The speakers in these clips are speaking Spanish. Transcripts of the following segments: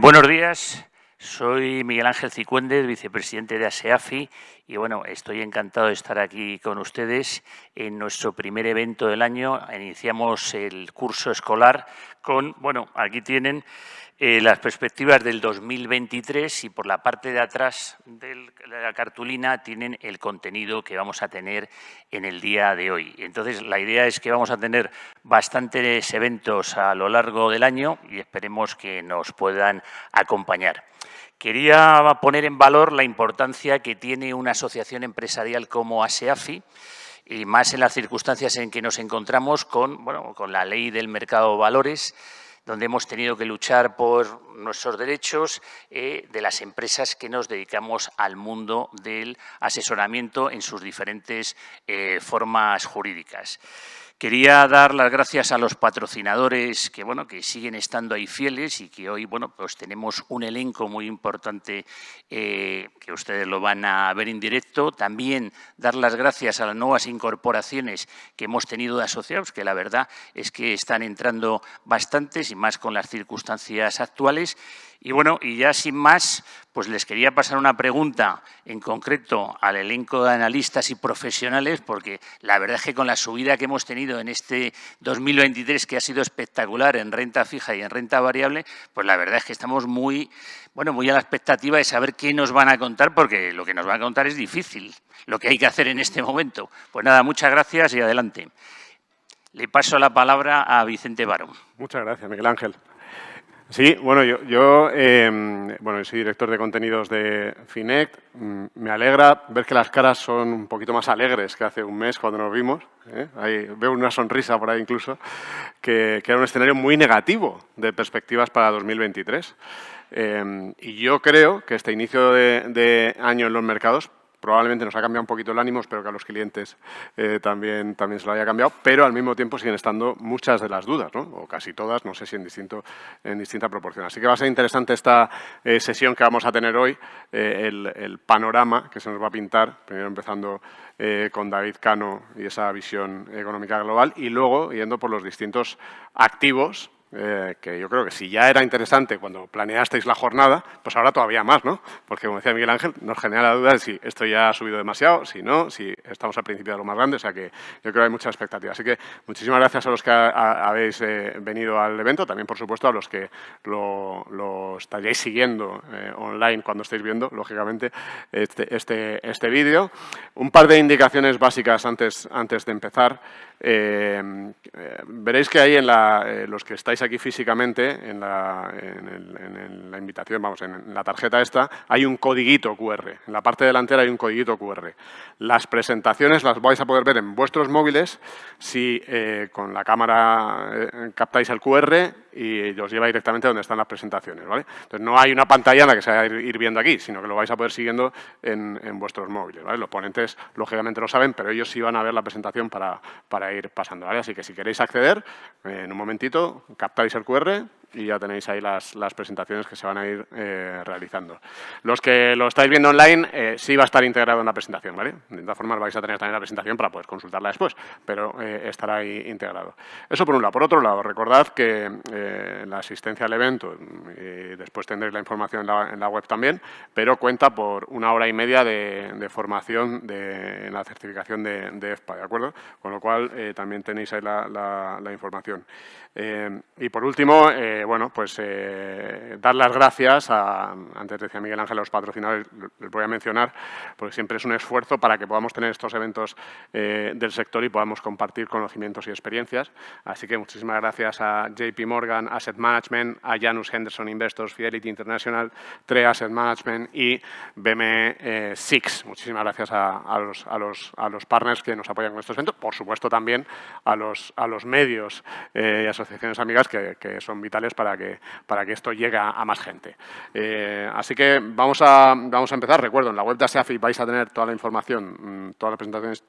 Buenos días, soy Miguel Ángel Cicuéndez, vicepresidente de ASEAFI y bueno, estoy encantado de estar aquí con ustedes en nuestro primer evento del año. Iniciamos el curso escolar con, bueno, aquí tienen eh, las perspectivas del 2023 y por la parte de atrás de la cartulina tienen el contenido que vamos a tener en el día de hoy. Entonces, la idea es que vamos a tener bastantes eventos a lo largo del año y esperemos que nos puedan acompañar. Quería poner en valor la importancia que tiene una asociación empresarial como ASEAFI, y más en las circunstancias en que nos encontramos con, bueno, con la ley del mercado de valores, donde hemos tenido que luchar por nuestros derechos eh, de las empresas que nos dedicamos al mundo del asesoramiento en sus diferentes eh, formas jurídicas. Quería dar las gracias a los patrocinadores que, bueno, que siguen estando ahí fieles y que hoy bueno, pues tenemos un elenco muy importante eh, que ustedes lo van a ver en directo. También dar las gracias a las nuevas incorporaciones que hemos tenido de asociados, que la verdad es que están entrando bastantes y más con las circunstancias actuales. Y bueno, y ya sin más, pues les quería pasar una pregunta en concreto al elenco de analistas y profesionales, porque la verdad es que con la subida que hemos tenido en este 2023, que ha sido espectacular en renta fija y en renta variable, pues la verdad es que estamos muy, bueno, muy a la expectativa de saber qué nos van a contar, porque lo que nos van a contar es difícil, lo que hay que hacer en este momento. Pues nada, muchas gracias y adelante. Le paso la palabra a Vicente Barón. Muchas gracias, Miguel Ángel. Sí, bueno, yo, em, bueno, soy director de contenidos de Finect. Mm, me alegra ver que las caras son un poquito más alegres que hace un mes cuando nos vimos. ¿eh? Veo una sonrisa por ahí incluso, que, era un escenario muy negativo de perspectivas para 2023. Em, y yo creo que este inicio de año en los mercados probablemente nos ha cambiado un poquito el ánimo, espero que a los clientes eh, también, también se lo haya cambiado, pero al mismo tiempo siguen estando muchas de las dudas, ¿no? o casi todas, no sé si en, distinto, en distinta proporción. Así que va a ser interesante esta eh, sesión que vamos a tener hoy, eh, el, el, panorama que se nos va a pintar, primero empezando con David Cano y esa visión económica global, y luego yendo por los distintos activos eh, que yo creo que si ya era interesante cuando planeasteis la jornada, pues ahora todavía más, ¿no? Porque, como decía Miguel Ángel, nos genera la duda de si esto ya ha subido demasiado, si no, si estamos al principio de lo más grande, o sea que yo creo que hay mucha expectativa. Así que muchísimas gracias a los que habéis eh, venido al evento, también, por supuesto, a los que lo, estaríais siguiendo eh, online cuando estéis viendo, lógicamente, este, este, este vídeo. Un par de indicaciones básicas antes, antes de empezar. Veréis que ahí en la, los que estáis aquí físicamente, en la, en, la, invitación, vamos, en, la tarjeta esta, hay un codiguito QR. En la parte delantera hay un codiguito QR. Las presentaciones las vais a poder ver en vuestros móviles si con la cámara captáis el QR y os lleva directamente a donde están las presentaciones. ¿vale? Entonces, no hay una pantalla en la que se va a ir, viendo aquí, sino que lo vais a poder siguiendo en, vuestros móviles. ¿vale? Los ponentes, lógicamente, lo saben, pero ellos sí van a ver la presentación para, para ir pasando. ¿vale? Así que si queréis acceder, eh, en un momentito, captáis el QR y ya tenéis ahí las, las presentaciones que se van a ir eh, realizando. Los que lo estáis viendo online, eh, sí va a estar integrado en la presentación, ¿vale? De todas formas vais a tener también la presentación para poder consultarla después, pero eh, estará ahí integrado. Eso por un lado. Por otro lado, recordad que la asistencia al evento, después tendréis la información en la, web también, pero cuenta por una hora y media de, formación de, en la certificación de, de, EFPA, ¿de acuerdo? Con lo cual también tenéis ahí la, la, información. y por último, bueno, pues eh, dar las gracias a, antes decía Miguel Ángel, a los patrocinadores, les voy a mencionar, porque siempre es un esfuerzo para que podamos tener estos eventos eh, del sector y podamos compartir conocimientos y experiencias. Así que muchísimas gracias a JP Morgan Asset Management, a Janus Henderson Investors, Fidelity International, TRE Asset Management y BM Six. Muchísimas gracias a, los, a, los, a, los, partners que nos apoyan con estos eventos, por supuesto también a los, a los medios y asociaciones amigas que, que son vitales para que, para que esto llegue a, más gente. Eh, así que vamos a, vamos a empezar. Recuerdo, en la web de ASEAFI vais a tener toda la información, mm, todas las presentaciones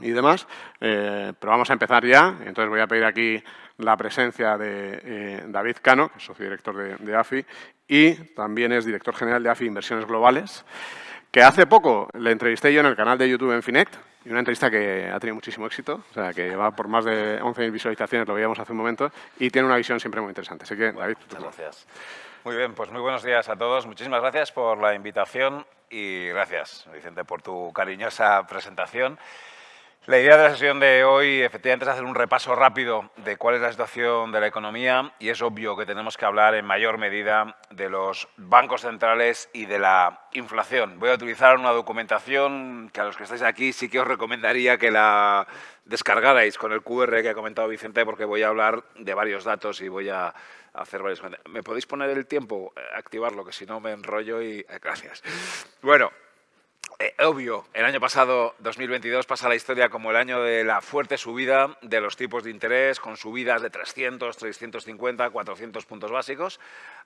y demás, eh, pero vamos a empezar ya. Entonces voy a pedir aquí la presencia de eh, David Cano, que es socio director de, de, AFI, y también es director general de AFI Inversiones Globales que hace poco le entrevisté yo en el canal de YouTube en Finect, y una entrevista que ha tenido muchísimo éxito, o sea, que va por más de 11.000 visualizaciones, lo veíamos hace un momento, y tiene una visión siempre muy interesante. Así que, David, muchas gracias. Muy bien, pues muy buenos días a todos. Muchísimas gracias por la invitación y gracias, Vicente, por tu cariñosa presentación. La idea de la sesión de hoy efectivamente es hacer un repaso rápido de cuál es la situación de la economía y es obvio que tenemos que hablar en mayor medida de los bancos centrales y de la inflación. Voy a utilizar una documentación que a los que estáis aquí sí que os recomendaría que la descargarais con el QR que ha comentado Vicente porque voy a hablar de varios datos y voy a hacer varios... ¿Me podéis poner el tiempo? Activarlo, que si no me enrollo y... Eh, gracias. Bueno, eh, obvio, el año pasado, 2022, pasa la historia como el año de la fuerte subida de los tipos de interés, con subidas de 300, 350, 400 puntos básicos.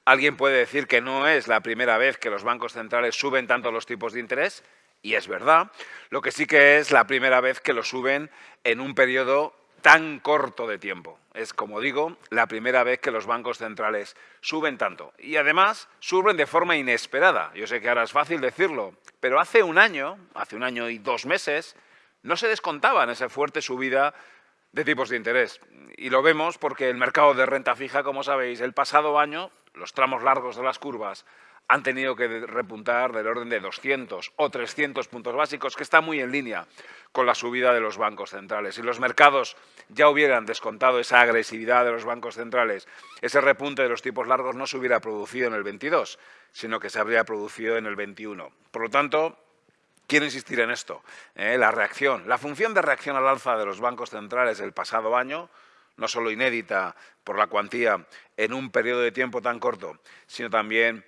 Alguien puede decir que no es la primera vez que los bancos centrales suben tanto los tipos de interés, y es verdad. Lo que sí que es la primera vez que lo suben en un periodo tan corto de tiempo. Es, como digo, la primera vez que los bancos centrales suben tanto. Y además, suben de forma inesperada. Yo sé que ahora es fácil decirlo, pero hace un año, hace un año y dos meses, no se descontaban esa fuerte subida de tipos de interés. Y lo vemos porque el mercado de renta fija, como sabéis, el pasado año, los tramos largos de las curvas han tenido que repuntar del orden de 200 o 300 puntos básicos, que está muy en línea con la subida de los bancos centrales. Si los mercados ya hubieran descontado esa agresividad de los bancos centrales, ese repunte de los tipos largos no se hubiera producido en el 22, sino que se habría producido en el 21. Por lo tanto, quiero insistir en esto, ¿eh? la reacción, la función de reacción al alza de los bancos centrales del pasado año, no solo inédita por la cuantía en un periodo de tiempo tan corto, sino también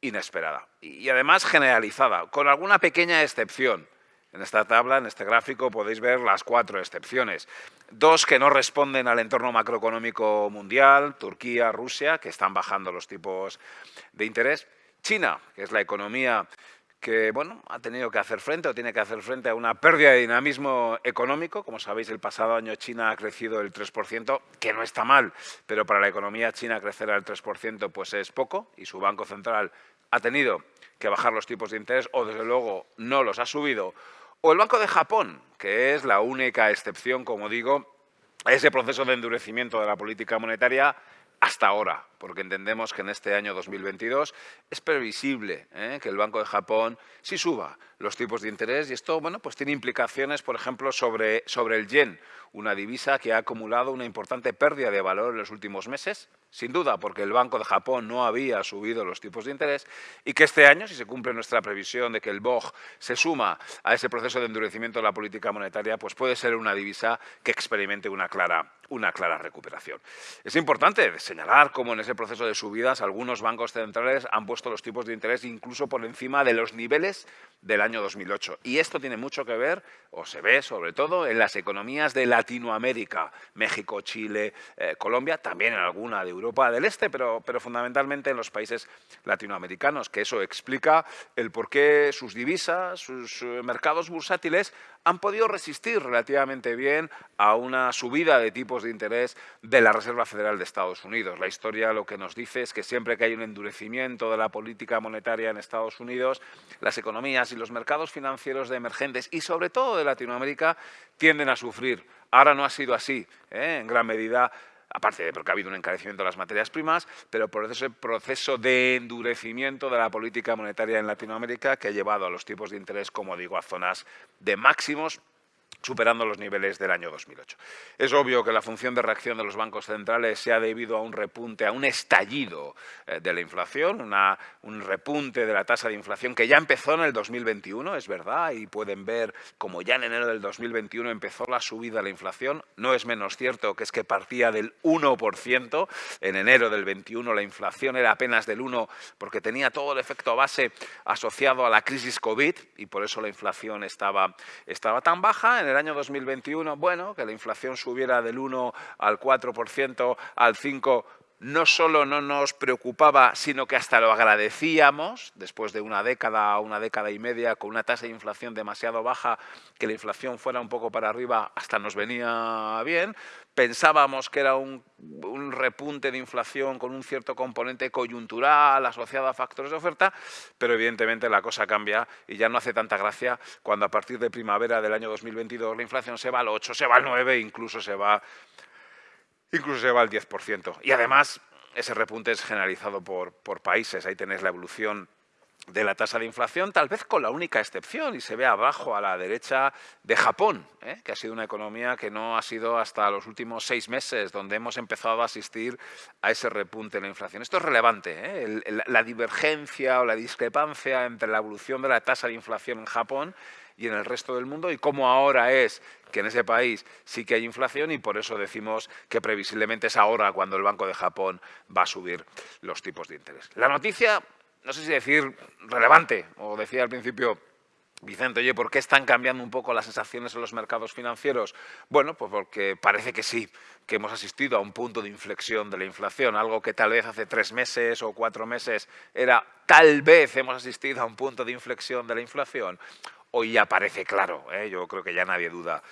inesperada y además generalizada, con alguna pequeña excepción. En esta tabla, en este gráfico, podéis ver las cuatro excepciones. Dos que no responden al entorno macroeconómico mundial, Turquía, Rusia, que están bajando los tipos de interés. China, que es la economía que bueno, ha tenido que hacer frente o tiene que hacer frente a una pérdida de dinamismo económico. Como sabéis, el pasado año China ha crecido el 3%, que no está mal, pero para la economía china crecer al 3% pues es poco y su Banco Central ha tenido que bajar los tipos de interés o, desde luego, no los ha subido. O el Banco de Japón, que es la única excepción, como digo, a ese proceso de endurecimiento de la política monetaria hasta ahora, porque entendemos que en este año 2022 es previsible ¿eh? que el Banco de Japón sí suba los tipos de interés y esto bueno, pues tiene implicaciones, por ejemplo, sobre, sobre el yen, una divisa que ha acumulado una importante pérdida de valor en los últimos meses, sin duda porque el Banco de Japón no había subido los tipos de interés y que este año, si se cumple nuestra previsión de que el BOJ se suma a ese proceso de endurecimiento de la política monetaria, pues puede ser una divisa que experimente una clara, una clara recuperación. Es importante señalar cómo en ese proceso de subidas algunos bancos centrales han puesto los tipos de interés incluso por encima de los niveles del año 2008. Y esto tiene mucho que ver, o se ve sobre todo, en las economías de Latinoamérica, México, Chile, eh, Colombia, también en alguna de Europa del Este, pero, pero fundamentalmente en los países latinoamericanos, que eso explica el por qué sus divisas, sus eh, mercados bursátiles han podido resistir relativamente bien a una subida de tipos de interés de la Reserva Federal de Estados Unidos. La historia lo que nos dice es que siempre que hay un endurecimiento de la política monetaria en Estados Unidos, las economías y los mercados financieros de emergentes y sobre todo de Latinoamérica tienden a sufrir. Ahora no ha sido así, ¿eh? en gran medida aparte de porque ha habido un encarecimiento de las materias primas, pero por ese proceso de endurecimiento de la política monetaria en Latinoamérica que ha llevado a los tipos de interés, como digo, a zonas de máximos superando los niveles del año 2008. Es obvio que la función de reacción de los bancos centrales se ha debido a un repunte, a un estallido eh, de la inflación, un repunte de la tasa de inflación que ya empezó en el 2021, es verdad, y pueden ver como ya en enero del 2021 empezó la subida de la inflación. No es menos cierto que es que partía del 1%, en enero del 21 la inflación era apenas del 1 porque tenía todo el efecto base asociado a la crisis COVID y por eso la inflación estaba, estaba tan baja. En el año 2021, bueno, que la inflación subiera del 1 al 4%, al 5%, no solo no nos preocupaba, sino que hasta lo agradecíamos, después de una década una década y media, con una tasa de inflación demasiado baja, que la inflación fuera un poco para arriba, hasta nos venía bien. Pensábamos que era un, un repunte de inflación con un cierto componente coyuntural asociado a factores de oferta, pero evidentemente la cosa cambia y ya no hace tanta gracia cuando a partir de primavera del año 2022 la inflación se va al 8, se va al 9, incluso se va incluso se va al 10%. Y además, ese repunte es generalizado por, por países. Ahí tenéis la evolución de la tasa de inflación, tal vez con la única excepción, y se ve abajo a la derecha, de Japón, ¿eh? que ha sido una economía que no ha sido hasta los últimos seis meses donde hemos empezado a asistir a ese repunte en la inflación. Esto es relevante, ¿eh? la divergencia o la discrepancia entre la evolución de la tasa de inflación en Japón y en el resto del mundo y cómo ahora es que en ese país sí que hay inflación y por eso decimos que previsiblemente es ahora cuando el Banco de Japón va a subir los tipos de interés. La noticia, no sé si decir relevante, o decía al principio Vicente, oye, ¿por qué están cambiando un poco las sensaciones en los mercados financieros? Bueno, pues porque parece que sí, que hemos asistido a un punto de inflexión de la inflación, algo que tal vez hace tres meses o cuatro meses era tal vez hemos asistido a un punto de inflexión de la inflación hoy ya parece claro. ¿eh? Yo creo que ya nadie duda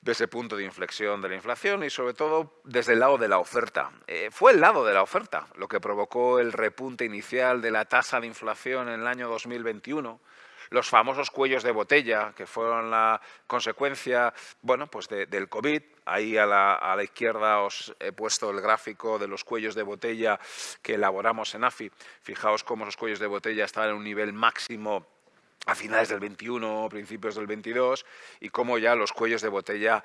de ese punto de inflexión de la inflación y sobre todo desde el lado de la oferta. Eh, fue el lado de la oferta lo que provocó el repunte inicial de la tasa de inflación en el año 2021 los famosos cuellos de botella, que fueron la consecuencia bueno, pues del COVID. Ahí a la, a la, izquierda os he puesto el gráfico de los cuellos de botella que elaboramos en AFI. Fijaos cómo esos cuellos de botella estaban en un nivel máximo a finales del 21, principios del 22, y cómo ya los cuellos de botella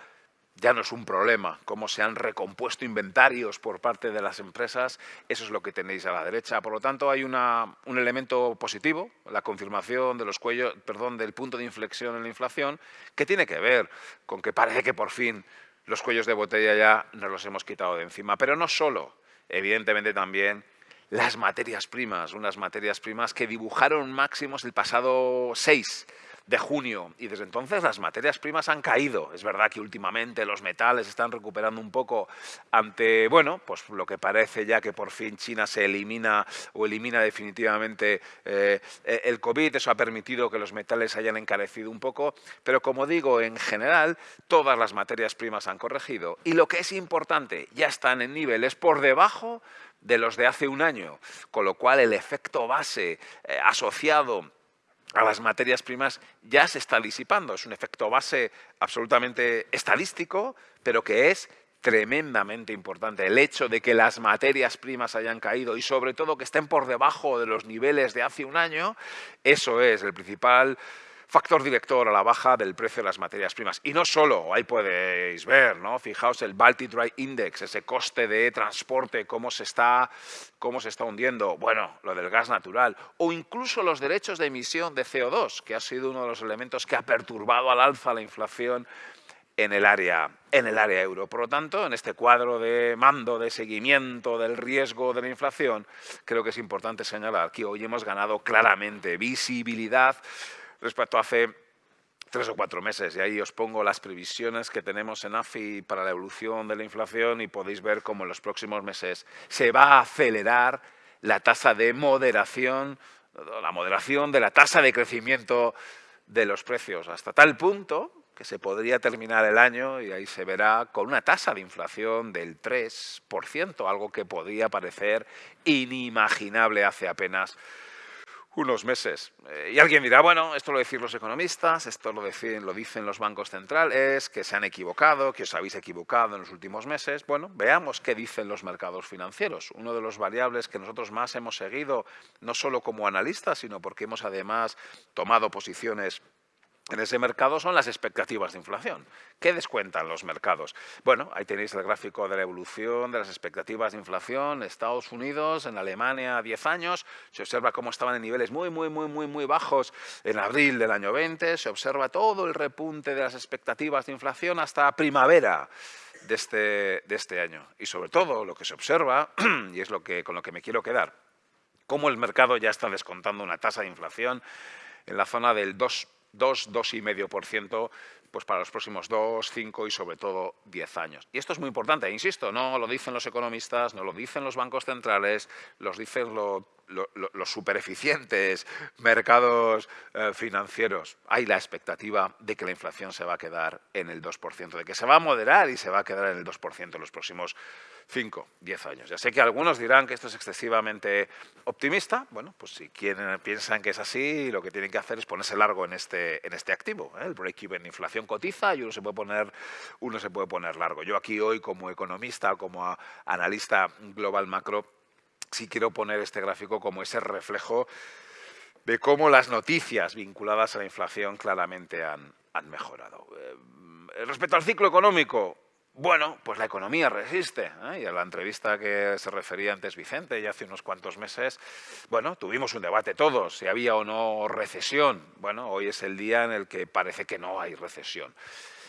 ya no es un problema, cómo se han recompuesto inventarios por parte de las empresas, eso es lo que tenéis a la derecha. Por lo tanto, hay una, un elemento positivo, la confirmación de los cuellos, perdón, del punto de inflexión en la inflación, que tiene que ver con que parece que por fin los cuellos de botella ya nos los hemos quitado de encima. Pero no solo, evidentemente también las materias primas, unas materias primas que dibujaron máximos el pasado 6 de junio y desde entonces las materias primas han caído. Es verdad que últimamente los metales están recuperando un poco ante, bueno, pues lo que parece ya que por fin China se elimina o elimina definitivamente eh, el COVID. Eso ha permitido que los metales hayan encarecido un poco, pero como digo, en general todas las materias primas han corregido y lo que es importante, ya están en niveles por debajo de los de hace un año, con lo cual el efecto base eh, asociado a las materias primas ya se está disipando. Es un efecto base absolutamente estadístico, pero que es tremendamente importante. El hecho de que las materias primas hayan caído y sobre todo que estén por debajo de los niveles de hace un año, eso es el principal factor director a la baja del precio de las materias primas. Y no solo, ahí podéis ver, ¿no? fijaos el Baltic Dry Index, ese coste de transporte, cómo se, está, cómo se está hundiendo, bueno, lo del gas natural, o incluso los derechos de emisión de CO2, que ha sido uno de los elementos que ha perturbado al alza la inflación en el área, en el área euro. Por lo tanto, en este cuadro de mando, de seguimiento del riesgo de la inflación, creo que es importante señalar que hoy hemos ganado claramente visibilidad respecto a hace tres o cuatro meses. Y ahí os pongo las previsiones que tenemos en AFI para la evolución de la inflación y podéis ver cómo en los próximos meses se va a acelerar la tasa de moderación, la moderación de la tasa de crecimiento de los precios, hasta tal punto que se podría terminar el año y ahí se verá con una tasa de inflación del 3%, algo que podría parecer inimaginable hace apenas unos meses. Eh, y alguien dirá, bueno, esto lo decís los economistas, esto lo dicen, lo dicen los bancos centrales, que se han equivocado, que os habéis equivocado en los últimos meses. Bueno, veamos qué dicen los mercados financieros. Uno de los variables que nosotros más hemos seguido, no solo como analistas, sino porque hemos además tomado posiciones en ese mercado son las expectativas de inflación. ¿Qué descuentan los mercados? Bueno, ahí tenéis el gráfico de la evolución de las expectativas de inflación Estados Unidos, en Alemania a 10 años. Se observa cómo estaban en niveles muy, muy, muy, muy, muy bajos en abril del año 20. Se observa todo el repunte de las expectativas de inflación hasta primavera de este, de este año. Y sobre todo lo que se observa, y es lo que, con lo que me quiero quedar, cómo el mercado ya está descontando una tasa de inflación en la zona del 2 2, 2,5% pues para los próximos dos, cinco y sobre todo diez años. Y esto es muy importante, insisto, no lo dicen los economistas, no lo dicen los bancos centrales, los dicen los super eficientes mercados eh, financieros. Hay la expectativa de que la inflación se va a quedar en el 2%, de que se va a moderar y se va a quedar en el 2% en los próximos 5, 10 años. Ya sé que algunos dirán que esto es excesivamente optimista. Bueno, pues si quieren, piensan que es así, lo que tienen que hacer es ponerse largo en este, en este activo. ¿eh? El break-even inflación cotiza y uno se, puede poner, uno se puede poner largo. Yo aquí hoy como economista, como analista global macro, sí quiero poner este gráfico como ese reflejo de cómo las noticias vinculadas a la inflación claramente han, han mejorado. Eh, respecto al ciclo económico, bueno, pues la economía resiste. ¿eh? Y a la entrevista que se refería antes Vicente, ya hace unos cuantos meses, bueno, tuvimos un debate todos, si había o no recesión. Bueno, hoy es el día en el que parece que no hay recesión.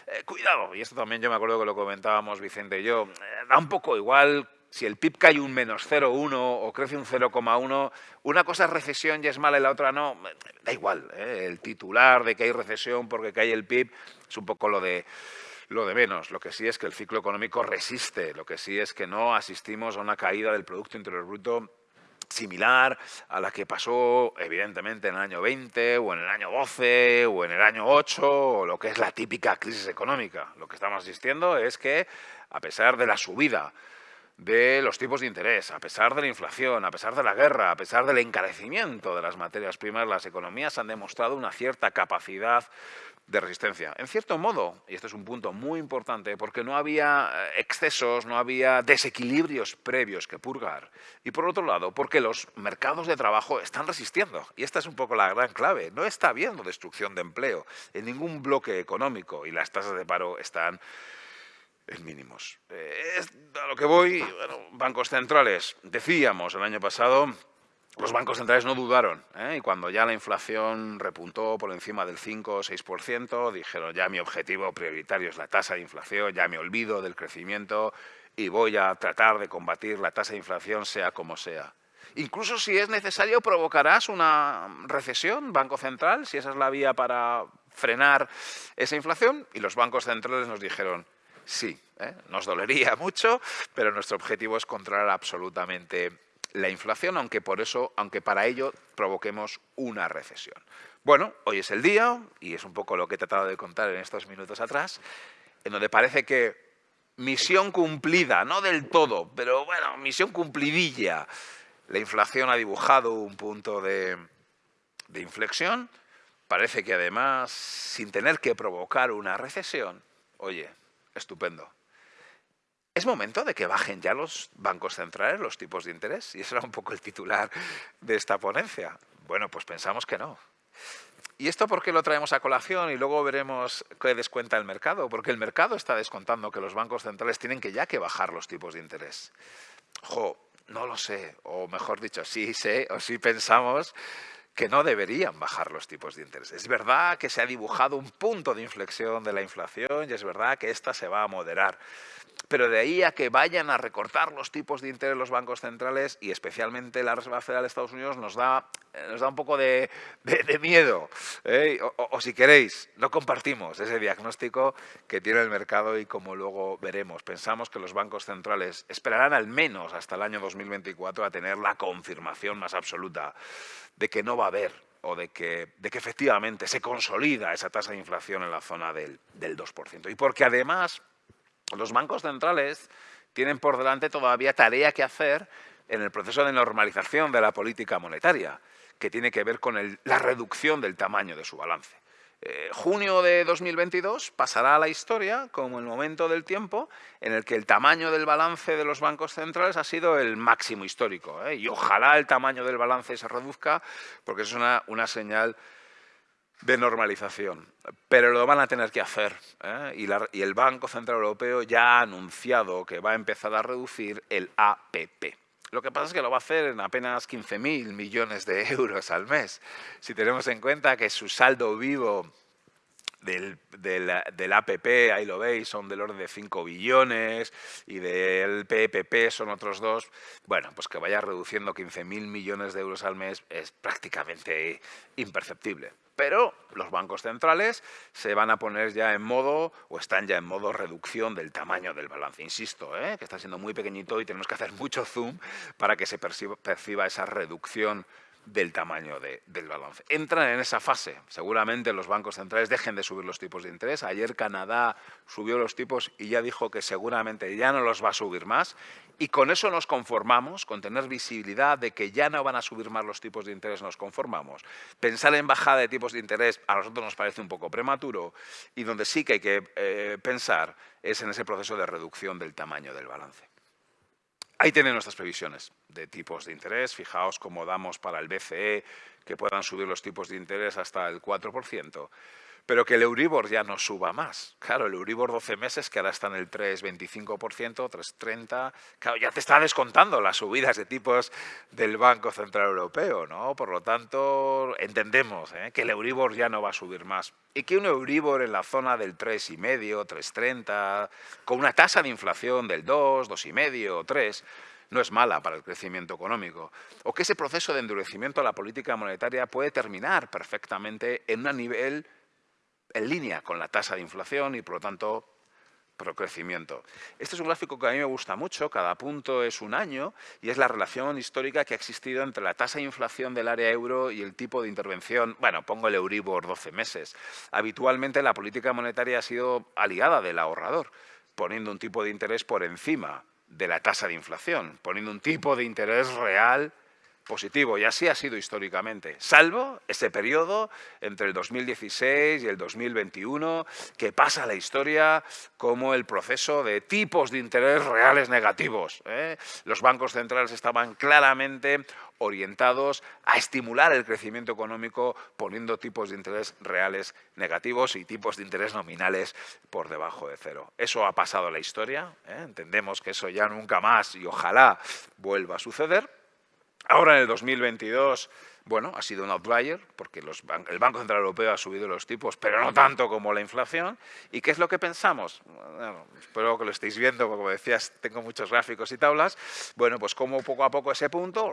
Eh, cuidado, y esto también yo me acuerdo que lo comentábamos Vicente y yo, eh, da un poco igual si el PIB cae un menos 0,1 o crece un 0,1, una cosa es recesión y es mala y la otra no, da igual. El titular de que hay recesión porque cae el PIB es un poco lo de lo de menos. Lo que sí es que el ciclo económico resiste, lo que sí es que no asistimos a una caída del Producto Interior Bruto similar a la que pasó evidentemente en el año 20 o en el año 12 o en el año 8 o lo que es la típica crisis económica. Lo que estamos asistiendo es que a pesar de la subida de los tipos de interés, a pesar de la inflación, a pesar de la guerra, a pesar del encarecimiento de las materias primas, las economías han demostrado una cierta capacidad de resistencia. En cierto modo, y este es un punto muy importante, porque no había eh, excesos, no había desequilibrios previos que purgar. Y por otro lado, porque los mercados de trabajo están resistiendo. Y esta es un poco la gran clave. No está habiendo destrucción de empleo en ningún bloque económico y las tasas de paro están en mínimos. Eh, a lo que voy, bancos centrales, decíamos el año pasado los bancos centrales no dudaron ¿eh? y cuando ya la inflación repuntó por encima del 5 o 6%, dijeron ya mi objetivo prioritario es la tasa de inflación, ya me olvido del crecimiento y voy a tratar de combatir la tasa de inflación sea como sea. Incluso si es necesario provocarás una recesión, Banco Central, si esa es la vía para frenar esa inflación. Y los bancos centrales nos dijeron, sí, ¿eh? nos dolería mucho, pero nuestro objetivo es controlar absolutamente la inflación, aunque, por eso, aunque para ello provoquemos una recesión. Bueno, hoy es el día, y es un poco lo que he tratado de contar en estos minutos atrás, en donde parece que misión cumplida, no del todo, pero bueno, misión cumplidilla. La inflación ha dibujado un punto de, de inflexión, parece que además, sin tener que provocar una recesión, oye, estupendo. ¿Es momento de que bajen ya los bancos centrales los tipos de interés? Y ese era un poco el titular de esta ponencia. Bueno, pues pensamos que no. ¿Y esto por qué lo traemos a colación y luego veremos qué descuenta el mercado? Porque el mercado está descontando que los bancos centrales tienen que ya que bajar los tipos de interés. Jo, no lo sé, o mejor dicho, sí sé, o sí pensamos que no deberían bajar los tipos de interés. Es verdad que se ha dibujado un punto de inflexión de la inflación y es verdad que esta se va a moderar. Pero de ahí a que vayan a recortar los tipos de interés los bancos centrales y especialmente la Reserva Federal de Estados Unidos nos da, eh, nos da un poco de, miedo. ¿eh? O, si queréis, no compartimos ese diagnóstico que tiene el mercado y como luego veremos. Pensamos que los bancos centrales esperarán al menos hasta el año 2024 a tener la confirmación más absoluta de que no va a haber o de que, de que efectivamente se consolida esa tasa de inflación en la zona del, del 2%. Y porque además los bancos centrales tienen por delante todavía tarea que hacer en el proceso de normalización de la política monetaria, que tiene que ver con la reducción del tamaño de su balance. Eh, junio de 2022 pasará a la historia como el momento del tiempo en el que el tamaño del balance de los bancos centrales ha sido el máximo histórico. ¿eh? Y ojalá el tamaño del balance se reduzca porque es una, una señal de normalización, pero lo van a tener que hacer. ¿eh? Y, el Banco Central Europeo ya ha anunciado que va a empezar a reducir el APP. Lo que pasa es que lo va a hacer en apenas 15.000 millones de euros al mes. Si tenemos en cuenta que su saldo vivo del, del, APP, ahí lo veis, son del orden de 5 billones y del PPP son otros dos. Bueno, pues que vaya reduciendo 15.000 millones de euros al mes es prácticamente imperceptible. Pero los bancos centrales se van a poner ya en modo, o están ya en modo reducción del tamaño del balance. Insisto, ¿eh? que está siendo muy pequeñito y tenemos que hacer mucho zoom para que se perciba esa reducción del tamaño del balance. Entran en esa fase. Seguramente los bancos centrales dejen de subir los tipos de interés. Ayer Canadá subió los tipos y ya dijo que seguramente ya no los va a subir más. Y con eso nos conformamos, con tener visibilidad de que ya no van a subir más los tipos de interés, nos conformamos. Pensar en bajada de tipos de interés a nosotros nos parece un poco prematuro y donde sí que hay que eh, pensar es en ese proceso de reducción del tamaño del balance. Ahí tienen nuestras previsiones de tipos de interés. Fijaos cómo damos para el BCE que puedan subir los tipos de interés hasta el 4% pero que el Euribor ya no suba más. Claro, el Euribor 12 meses, que ahora está en el 3,25%, 3,30%, claro, ya te está descontando las subidas de tipos del Banco Central Europeo, ¿no? Por lo tanto, entendemos ¿eh? que el Euribor ya no va a subir más. Y que un Euribor en la zona del 3,5%, 3,30%, con una tasa de inflación del 2, 2,5%, 3%, no es mala para el crecimiento económico, o que ese proceso de endurecimiento a la política monetaria puede terminar perfectamente en un nivel en línea con la tasa de inflación y, por lo tanto, crecimiento. Este es un gráfico que a mí me gusta mucho, cada punto es un año y es la relación histórica que ha existido entre la tasa de inflación del área euro y el tipo de intervención, bueno, pongo el Euribor 12 meses. Habitualmente la política monetaria ha sido aliada del ahorrador, poniendo un tipo de interés por encima de la tasa de inflación, poniendo un tipo de interés real positivo, y así ha sido históricamente, salvo ese periodo entre el 2016 y el 2021, que pasa a la historia como el proceso de tipos de interés reales negativos. ¿eh? Los bancos centrales estaban claramente orientados a estimular el crecimiento económico poniendo tipos de interés reales negativos y tipos de interés nominales por debajo de cero. Eso ha pasado a la historia, ¿eh? entendemos que eso ya nunca más y ojalá vuelva a suceder, Ahora en el 2022, bueno, ha sido un outlier porque el Banco Central Europeo ha subido los tipos, pero no tanto como la inflación. ¿Y qué es lo que pensamos? espero que lo estéis viendo, como decías, tengo muchos gráficos y tablas. Bueno, pues como poco a poco ese punto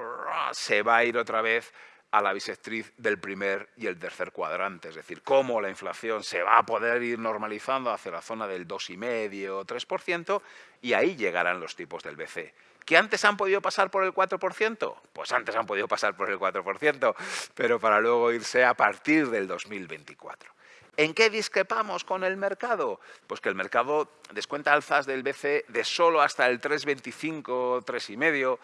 se va a ir otra vez a la bisectriz del primer y el tercer cuadrante, es decir, cómo la inflación se va a poder ir normalizando hacia la zona del 2,5 o 3% y ahí llegarán los tipos del BC. ¿Que antes han podido pasar por el 4%? Pues antes han podido pasar por el 4%, pero para luego irse a partir del 2024. ¿En qué discrepamos con el mercado? Pues que el mercado descuenta alzas del BC de solo hasta el 3,25, 3,5.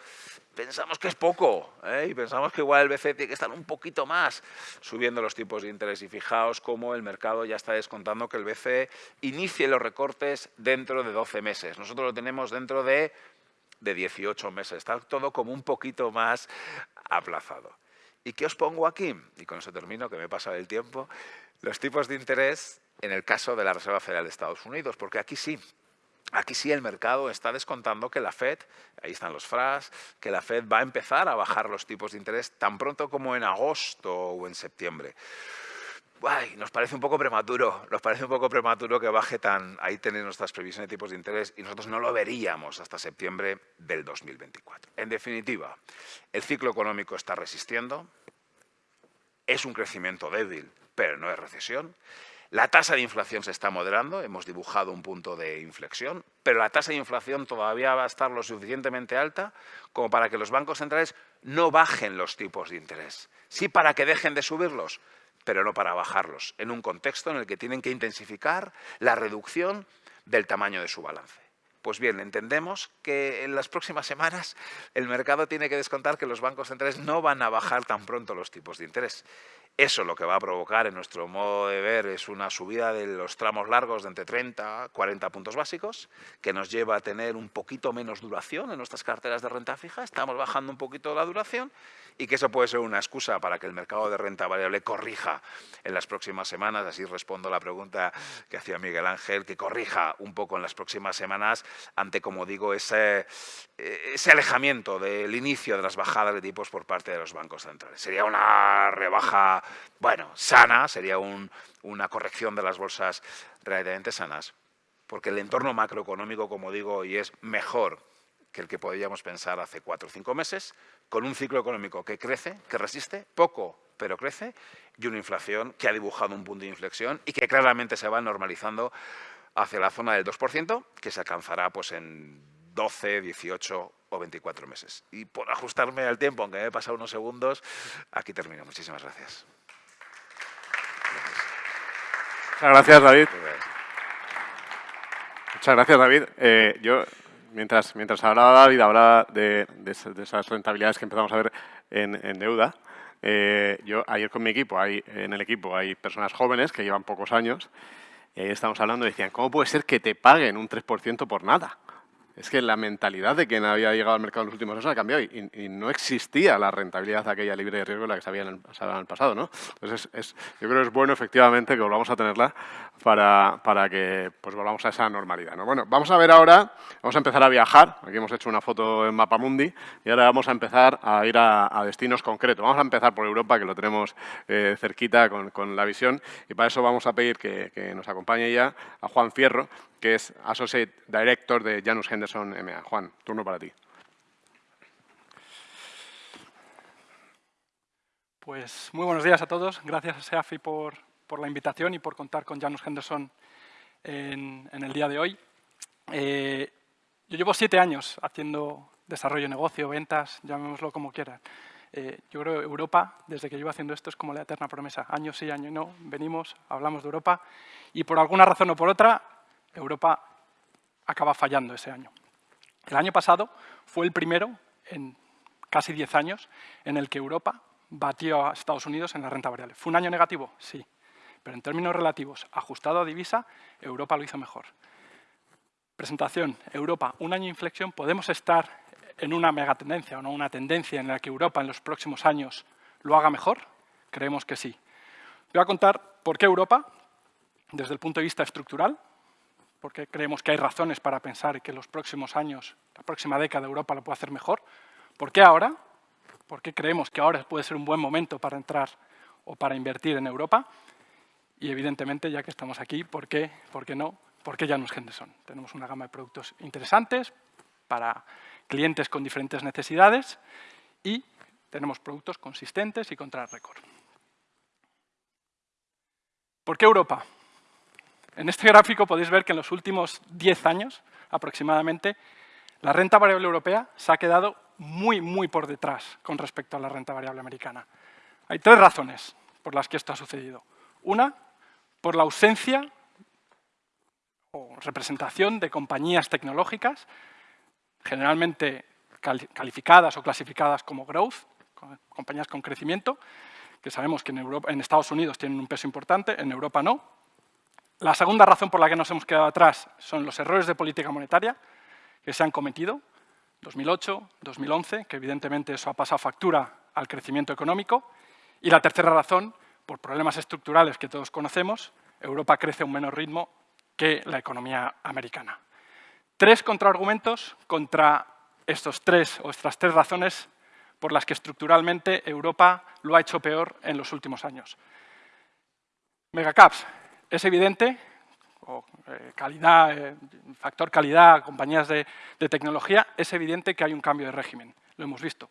Pensamos que es poco ¿eh? y pensamos que igual el BCE tiene que estar un poquito más subiendo los tipos de interés. Y fijaos cómo el mercado ya está descontando que el BCE inicie los recortes dentro de 12 meses. Nosotros lo tenemos dentro de de 18 meses. Está todo como un poquito más aplazado. ¿Y qué os pongo aquí? Y con eso termino, que me pasa el tiempo. Los tipos de interés en el caso de la Reserva Federal de Estados Unidos, porque aquí sí, Aquí sí el mercado está descontando que la Fed, ahí están los FRAS, que la Fed va a empezar a bajar los tipos de interés tan pronto como en agosto o en septiembre nos parece un poco prematuro, nos parece un poco prematuro que baje tan, ahí tenéis nuestras previsiones de tipos de interés y nosotros no lo veríamos hasta septiembre del 2024. En definitiva, el ciclo económico está resistiendo, es un crecimiento débil, pero no es recesión. La tasa de inflación se está moderando, hemos dibujado un punto de inflexión, pero la tasa de inflación todavía va a estar lo suficientemente alta como para que los bancos centrales no bajen los tipos de interés. Sí para que dejen de subirlos, pero no para bajarlos, en un contexto en el que tienen que intensificar la reducción del tamaño de su balance. Pues bien, entendemos que en las próximas semanas el mercado tiene que descontar que los bancos centrales no van a bajar tan pronto los tipos de interés. Eso lo que va a provocar, en nuestro modo de ver, es una subida de los tramos largos de entre 30 a 40 puntos básicos, que nos lleva a tener un poquito menos duración en nuestras carteras de renta fija. Estamos bajando un poquito la duración y que eso puede ser una excusa para que el mercado de renta variable corrija en las próximas semanas, así respondo a la pregunta que hacía Miguel Ángel, que corrija un poco en las próximas semanas ante, como digo, ese, alejamiento del inicio de las bajadas de tipos por parte de los bancos centrales. Sería una rebaja, bueno, sana, sería una corrección de las bolsas relativamente sanas, porque el entorno macroeconómico, como digo, hoy es mejor que el que podíamos pensar hace cuatro o cinco meses, con un ciclo económico que crece, que resiste, poco, pero crece, y una inflación que ha dibujado un punto de inflexión y que claramente se va normalizando hacia la zona del 2%, que se alcanzará pues, en 12, 18 o 24 meses. Y por ajustarme al tiempo, aunque me he pasado unos segundos, aquí termino. Muchísimas gracias. Muchas gracias, David. Muchas gracias, David. Eh, yo, mientras, mientras hablaba David, hablaba de, esas rentabilidades que empezamos a ver en, deuda. Eh, yo ayer con mi equipo, hay, en el equipo hay personas jóvenes que llevan pocos años y ahí estamos hablando y decían, ¿cómo puede ser que te paguen un 3% por nada? Es que la mentalidad de quien había llegado al mercado en los últimos años ha cambiado y, no existía la rentabilidad de aquella libre de riesgo la que se había en el, pasado. ¿no? Entonces, es, yo creo que es bueno efectivamente que volvamos a tenerla para, para que pues, volvamos a esa normalidad. ¿no? Bueno, vamos a ver ahora, vamos a empezar a viajar. Aquí hemos hecho una foto en Mapamundi y ahora vamos a empezar a ir a, destinos concretos. Vamos a empezar por Europa, que lo tenemos eh, cerquita con, con, la visión y para eso vamos a pedir que nos acompañe ya a Juan Fierro, que es Associate Director de Janus Henderson MA. Juan, turno para ti. Pues muy buenos días a todos. Gracias a SEAFI por, por la invitación y por contar con Janus Henderson en, el día de hoy. Eh, yo llevo siete años haciendo desarrollo de negocio, ventas, llamémoslo como quieran. Eh, yo creo que Europa, desde que llevo haciendo esto, es como la eterna promesa. Año sí, año no, venimos, hablamos de Europa y por alguna razón o por otra Europa acaba fallando ese año. El año pasado fue el primero en casi 10 años en el que Europa batió a Estados Unidos en la renta variable. ¿Fue un año negativo? Sí. Pero en términos relativos, ajustado a divisa, Europa lo hizo mejor. Presentación, Europa, un año de inflexión, ¿podemos estar en una megatendencia o no una tendencia en la que Europa en los próximos años lo haga mejor? Creemos que sí. Voy a contar por qué Europa, desde el punto de vista estructural, porque creemos que hay razones para pensar que los próximos años, la próxima década, Europa lo puede hacer mejor. ¿Por qué ahora? ¿Por qué creemos que ahora puede ser un buen momento para entrar o para invertir en Europa? Y evidentemente, ya que estamos aquí, ¿por qué, ¿Por qué no? ¿Por qué Janus Henderson? Tenemos una gama de productos interesantes para clientes con diferentes necesidades y tenemos productos consistentes y contra el récord. ¿Por qué Europa? En este gráfico podéis ver que en los últimos 10 años, aproximadamente, la renta variable europea se ha quedado muy, muy por detrás con respecto a la renta variable americana. Hay tres razones por las que esto ha sucedido. Una, por la ausencia o representación de compañías tecnológicas, generalmente calificadas o clasificadas como growth, compañías con crecimiento, que sabemos que en, en Estados Unidos tienen un peso importante, en Europa no, la segunda razón por la que nos hemos quedado atrás son los errores de política monetaria que se han cometido, 2008, 2011, que evidentemente eso ha pasado factura al crecimiento económico. Y la tercera razón, por problemas estructurales que todos conocemos, Europa crece a un menor ritmo que la economía americana. Tres contraargumentos contra estos tres o estas tres razones por las que estructuralmente Europa lo ha hecho peor en los últimos años. Megacaps, es evidente, eh, calidad, eh, factor calidad, compañías de, tecnología, es evidente que hay un cambio de régimen. Lo hemos visto.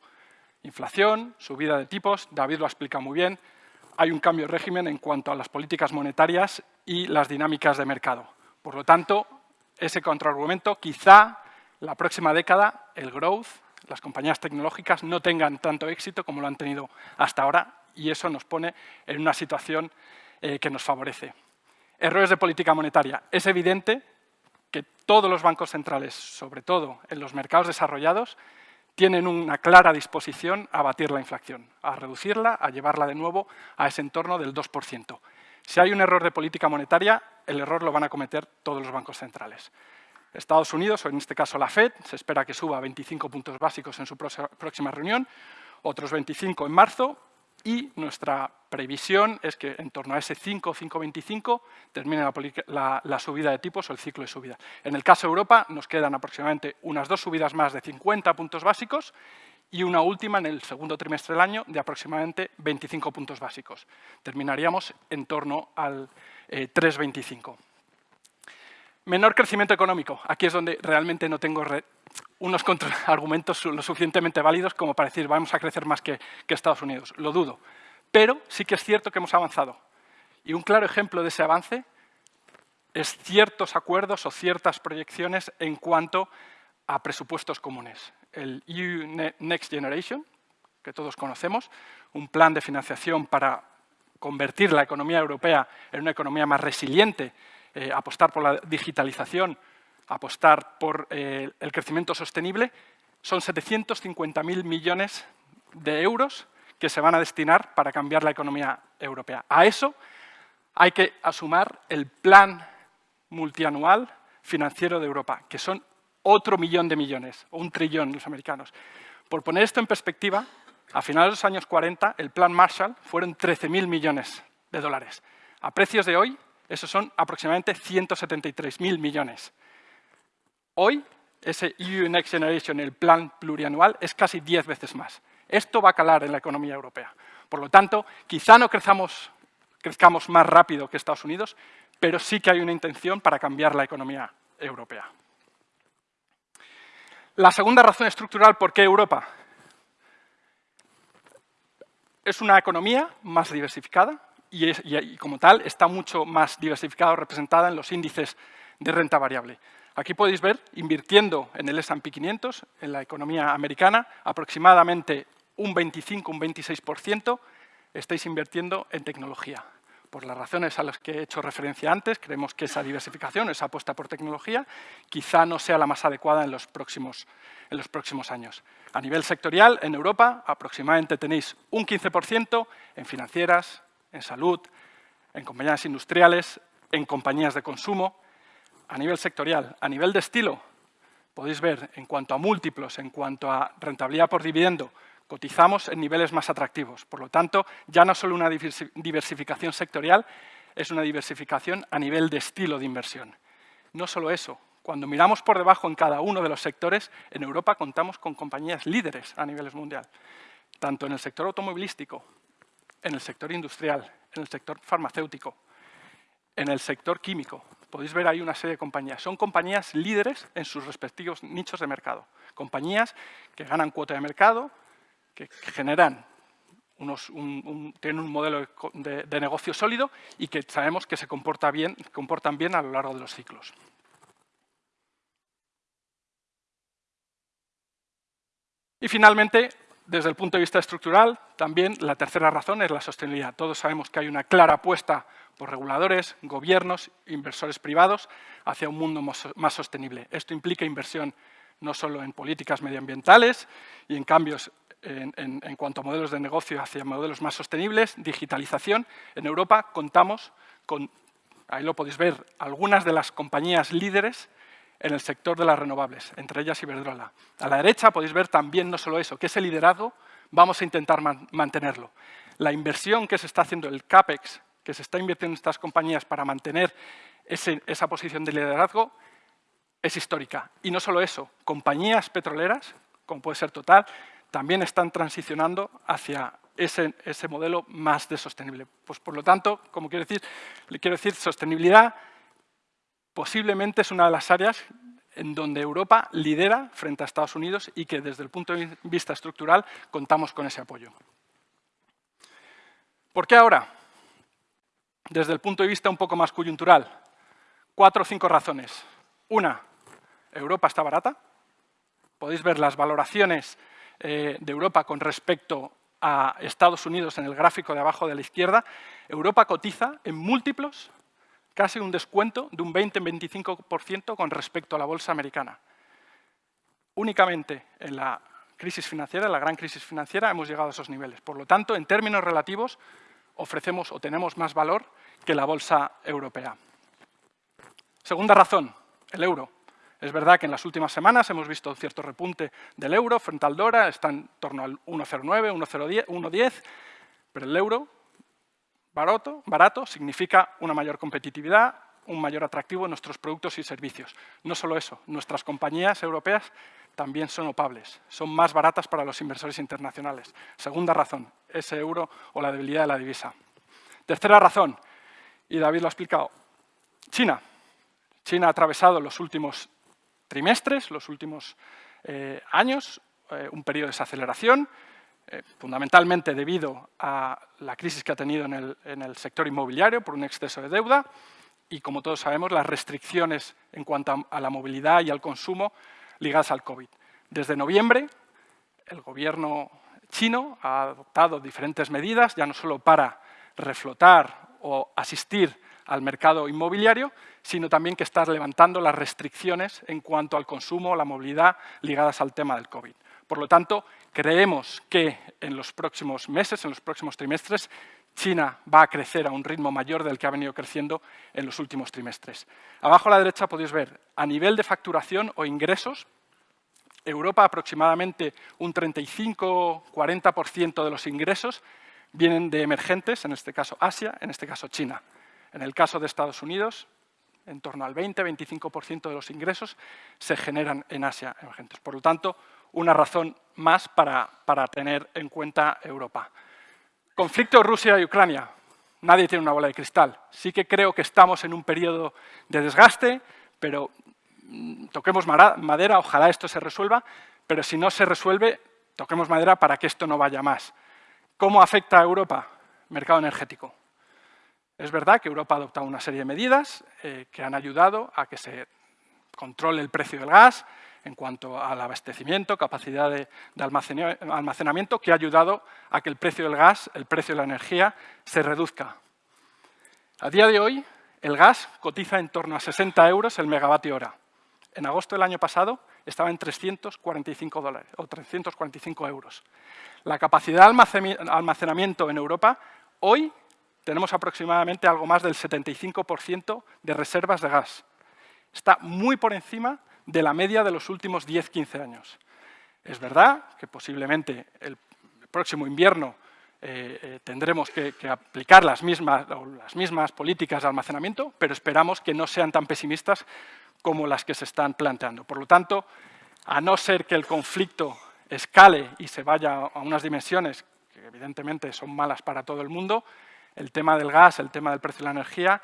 Inflación, subida de tipos, David lo ha explicado muy bien, hay un cambio de régimen en cuanto a las políticas monetarias y las dinámicas de mercado. Por lo tanto, ese contraargumento, quizá la próxima década el growth, las compañías tecnológicas no tengan tanto éxito como lo han tenido hasta ahora y eso nos pone en una situación eh, que nos favorece. Errores de política monetaria. Es evidente que todos los bancos centrales, sobre todo en los mercados desarrollados, tienen una clara disposición a batir la inflación, a reducirla, a llevarla de nuevo a ese entorno del 2%. Si hay un error de política monetaria, el error lo van a cometer todos los bancos centrales. Estados Unidos, o en este caso la FED, se espera que suba 25 puntos básicos en su próxima reunión, otros 25 en marzo, y nuestra previsión es que en torno a ese 5 5,25 termine la, subida de tipos o el ciclo de subida. En el caso de Europa nos quedan aproximadamente unas dos subidas más de 50 puntos básicos y una última en el segundo trimestre del año de aproximadamente 25 puntos básicos. Terminaríamos en torno al 3,25. Eh, Menor crecimiento económico. Aquí es donde realmente no tengo unos argumentos lo suficientemente válidos como para decir vamos a crecer más que, Estados Unidos. Lo dudo. Pero sí que es cierto que hemos avanzado. Y un claro ejemplo de ese avance es ciertos acuerdos o ciertas proyecciones en cuanto a presupuestos comunes. El EU Next Generation, que todos conocemos, un plan de financiación para convertir la economía europea en una economía más resiliente, eh, apostar por la digitalización, apostar por eh, el crecimiento sostenible, son 750.000 millones de euros que se van a destinar para cambiar la economía europea. A eso hay que asumar el plan multianual financiero de Europa, que son otro millón de millones, o un trillón los americanos. Por poner esto en perspectiva, a finales de los años 40, el plan Marshall fueron 13.000 millones de dólares. A precios de hoy, esos son aproximadamente 173.000 millones. Hoy, ese EU Next Generation, el plan plurianual, es casi 10 veces más. Esto va a calar en la economía europea. Por lo tanto, quizá no crezcamos más rápido que Estados Unidos, pero sí que hay una intención para cambiar la economía europea. La segunda razón estructural por qué Europa es una economía más diversificada y, como tal está mucho más diversificada o representada en los índices de renta variable. Aquí podéis ver, invirtiendo en el S&P 500, en la economía americana, aproximadamente un 25, un 26% estáis invirtiendo en tecnología. Por las razones a las que he hecho referencia antes, creemos que esa diversificación, esa apuesta por tecnología, quizá no sea la más adecuada en los próximos, en los próximos años. A nivel sectorial, en Europa, aproximadamente tenéis un 15% en financieras, en salud, en compañías industriales, en compañías de consumo. A nivel sectorial, a nivel de estilo, podéis ver en cuanto a múltiplos, en cuanto a rentabilidad por dividendo, cotizamos en niveles más atractivos. Por lo tanto, ya no solo una diversificación sectorial, es una diversificación a nivel de estilo de inversión. No solo eso, cuando miramos por debajo en cada uno de los sectores, en Europa contamos con compañías líderes a nivel mundial, tanto en el sector automovilístico, en el sector industrial, en el sector farmacéutico, en el sector químico. Podéis ver ahí una serie de compañías. Son compañías líderes en sus respectivos nichos de mercado. Compañías que ganan cuota de mercado, que generan tienen un modelo de, negocio sólido y que sabemos que se comporta bien, comportan bien a lo largo de los ciclos. Y finalmente, desde el punto de vista estructural, también la tercera razón es la sostenibilidad. Todos sabemos que hay una clara apuesta por reguladores, gobiernos, inversores privados hacia un mundo más sostenible. Esto implica inversión no solo en políticas medioambientales y en cambios en, cuanto a modelos de negocio hacia modelos más sostenibles, digitalización. En Europa contamos con, ahí lo podéis ver, algunas de las compañías líderes en el sector de las renovables, entre ellas Iberdrola. A la derecha podéis ver también no solo eso, que ese liderazgo vamos a intentar mantenerlo. La inversión que se está haciendo, el CAPEX, que se está invirtiendo en estas compañías para mantener esa posición de liderazgo, es histórica. Y no solo eso, compañías petroleras, como puede ser Total, también están transicionando hacia ese, modelo más de sostenible. Pues por lo tanto, como quiero decir, le quiero decir, sostenibilidad posiblemente es una de las áreas en donde Europa lidera frente a Estados Unidos y que desde el punto de vista estructural contamos con ese apoyo. ¿Por qué ahora? Desde el punto de vista un poco más coyuntural, cuatro o cinco razones. Una, Europa está barata. Podéis ver las valoraciones eh, de Europa con respecto a Estados Unidos en el gráfico de abajo de la izquierda, Europa cotiza en múltiplos casi un descuento de un 20-25% con respecto a la bolsa americana. Únicamente en la crisis financiera, en la gran crisis financiera, hemos llegado a esos niveles. Por lo tanto, en términos relativos, ofrecemos o tenemos más valor que la bolsa europea. Segunda razón, el euro. Es verdad que en las últimas semanas hemos visto cierto repunte del euro frente al dólar, está en torno al 1,09, 1,10, pero el euro barato, barato significa una mayor competitividad, un mayor atractivo en nuestros productos y servicios. No solo eso, nuestras compañías europeas también son opables, son más baratas para los inversores internacionales. Segunda razón, ese euro o la debilidad de la divisa. Tercera razón, y David lo ha explicado, China. China ha atravesado los últimos trimestres, los últimos eh, años, eh, un periodo de desaceleración, eh, fundamentalmente debido a la crisis que ha tenido en el, sector inmobiliario por un exceso de deuda y, como todos sabemos, las restricciones en cuanto a la movilidad y al consumo ligadas al COVID. Desde noviembre, el gobierno chino ha adoptado diferentes medidas, ya no solo para reflotar o asistir al mercado inmobiliario, sino también que está levantando las restricciones en cuanto al consumo la movilidad ligadas al tema del COVID. Por lo tanto, creemos que en los próximos meses, en los próximos trimestres, China va a crecer a un ritmo mayor del que ha venido creciendo en los últimos trimestres. Abajo a la derecha podéis ver, a nivel de facturación o ingresos, Europa aproximadamente un 35-40% de los ingresos vienen de emergentes, en este caso Asia, en este caso China. En el caso de Estados Unidos, en torno al 20-25% de los ingresos se generan en Asia emergentes. Por lo tanto, una razón más para, para tener en cuenta Europa. Conflicto Rusia y Ucrania. Nadie tiene una bola de cristal. Sí que creo que estamos en un periodo de desgaste, pero mm, toquemos madera, ojalá esto se resuelva, pero si no se resuelve, toquemos madera para que esto no vaya más. ¿Cómo afecta a Europa? Mercado energético. Es verdad que Europa ha adoptado una serie de medidas eh, que han ayudado a que se controle el precio del gas en cuanto al abastecimiento, capacidad de, almacenamiento, que ha ayudado a que el precio del gas, el precio de la energía, se reduzca. A día de hoy, el gas cotiza en torno a 60 euros el megavatio hora. En agosto del año pasado estaba en 345 dólares o 345 euros. La capacidad de almacenamiento en Europa hoy tenemos aproximadamente algo más del 75% de reservas de gas. Está muy por encima de la media de los últimos 10-15 años. Es verdad que posiblemente el próximo invierno eh, eh, tendremos que, aplicar las mismas, las mismas políticas de almacenamiento, pero esperamos que no sean tan pesimistas como las que se están planteando. Por lo tanto, a no ser que el conflicto escale y se vaya a unas dimensiones que evidentemente son malas para todo el mundo, el tema del gas, el tema del precio de la energía,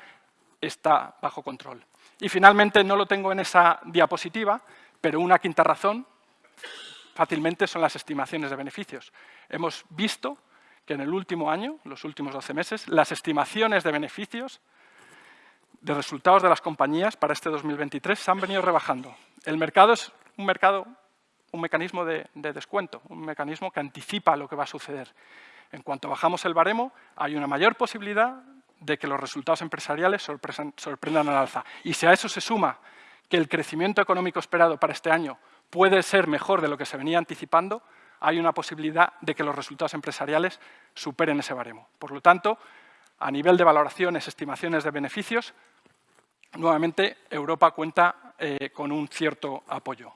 está bajo control. Y finalmente, no lo tengo en esa diapositiva, pero una quinta razón fácilmente son las estimaciones de beneficios. Hemos visto que en el último año, los últimos 12 meses, las estimaciones de beneficios de resultados de las compañías para este 2023 se han venido rebajando. El mercado es un mercado, un mecanismo de, de descuento, un mecanismo que anticipa lo que va a suceder. En cuanto bajamos el baremo, hay una mayor posibilidad de que los resultados empresariales sorprendan al alza. Y si a eso se suma que el crecimiento económico esperado para este año puede ser mejor de lo que se venía anticipando, hay una posibilidad de que los resultados empresariales superen ese baremo. Por lo tanto, a nivel de valoraciones, estimaciones de beneficios, nuevamente Europa cuenta eh, con un cierto apoyo.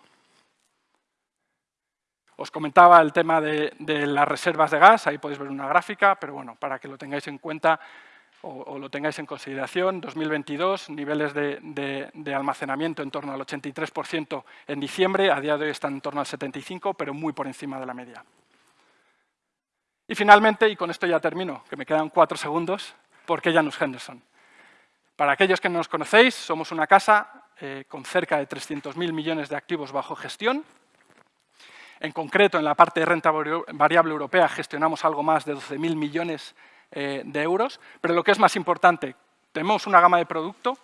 Os comentaba el tema de, las reservas de gas, ahí podéis ver una gráfica, pero bueno, para que lo tengáis en cuenta o, lo tengáis en consideración, 2022, niveles de, almacenamiento en torno al 83% en diciembre, a día de hoy están en torno al 75%, pero muy por encima de la media. Y finalmente, y con esto ya termino, que me quedan cuatro segundos, ¿por qué Janus Henderson? Para aquellos que no nos conocéis, somos una casa eh, con cerca de 300.000 millones de activos bajo gestión, en concreto, en la parte de renta variable europea gestionamos algo más de 12.000 millones eh, de euros, pero lo que es más importante, tenemos una gama de producto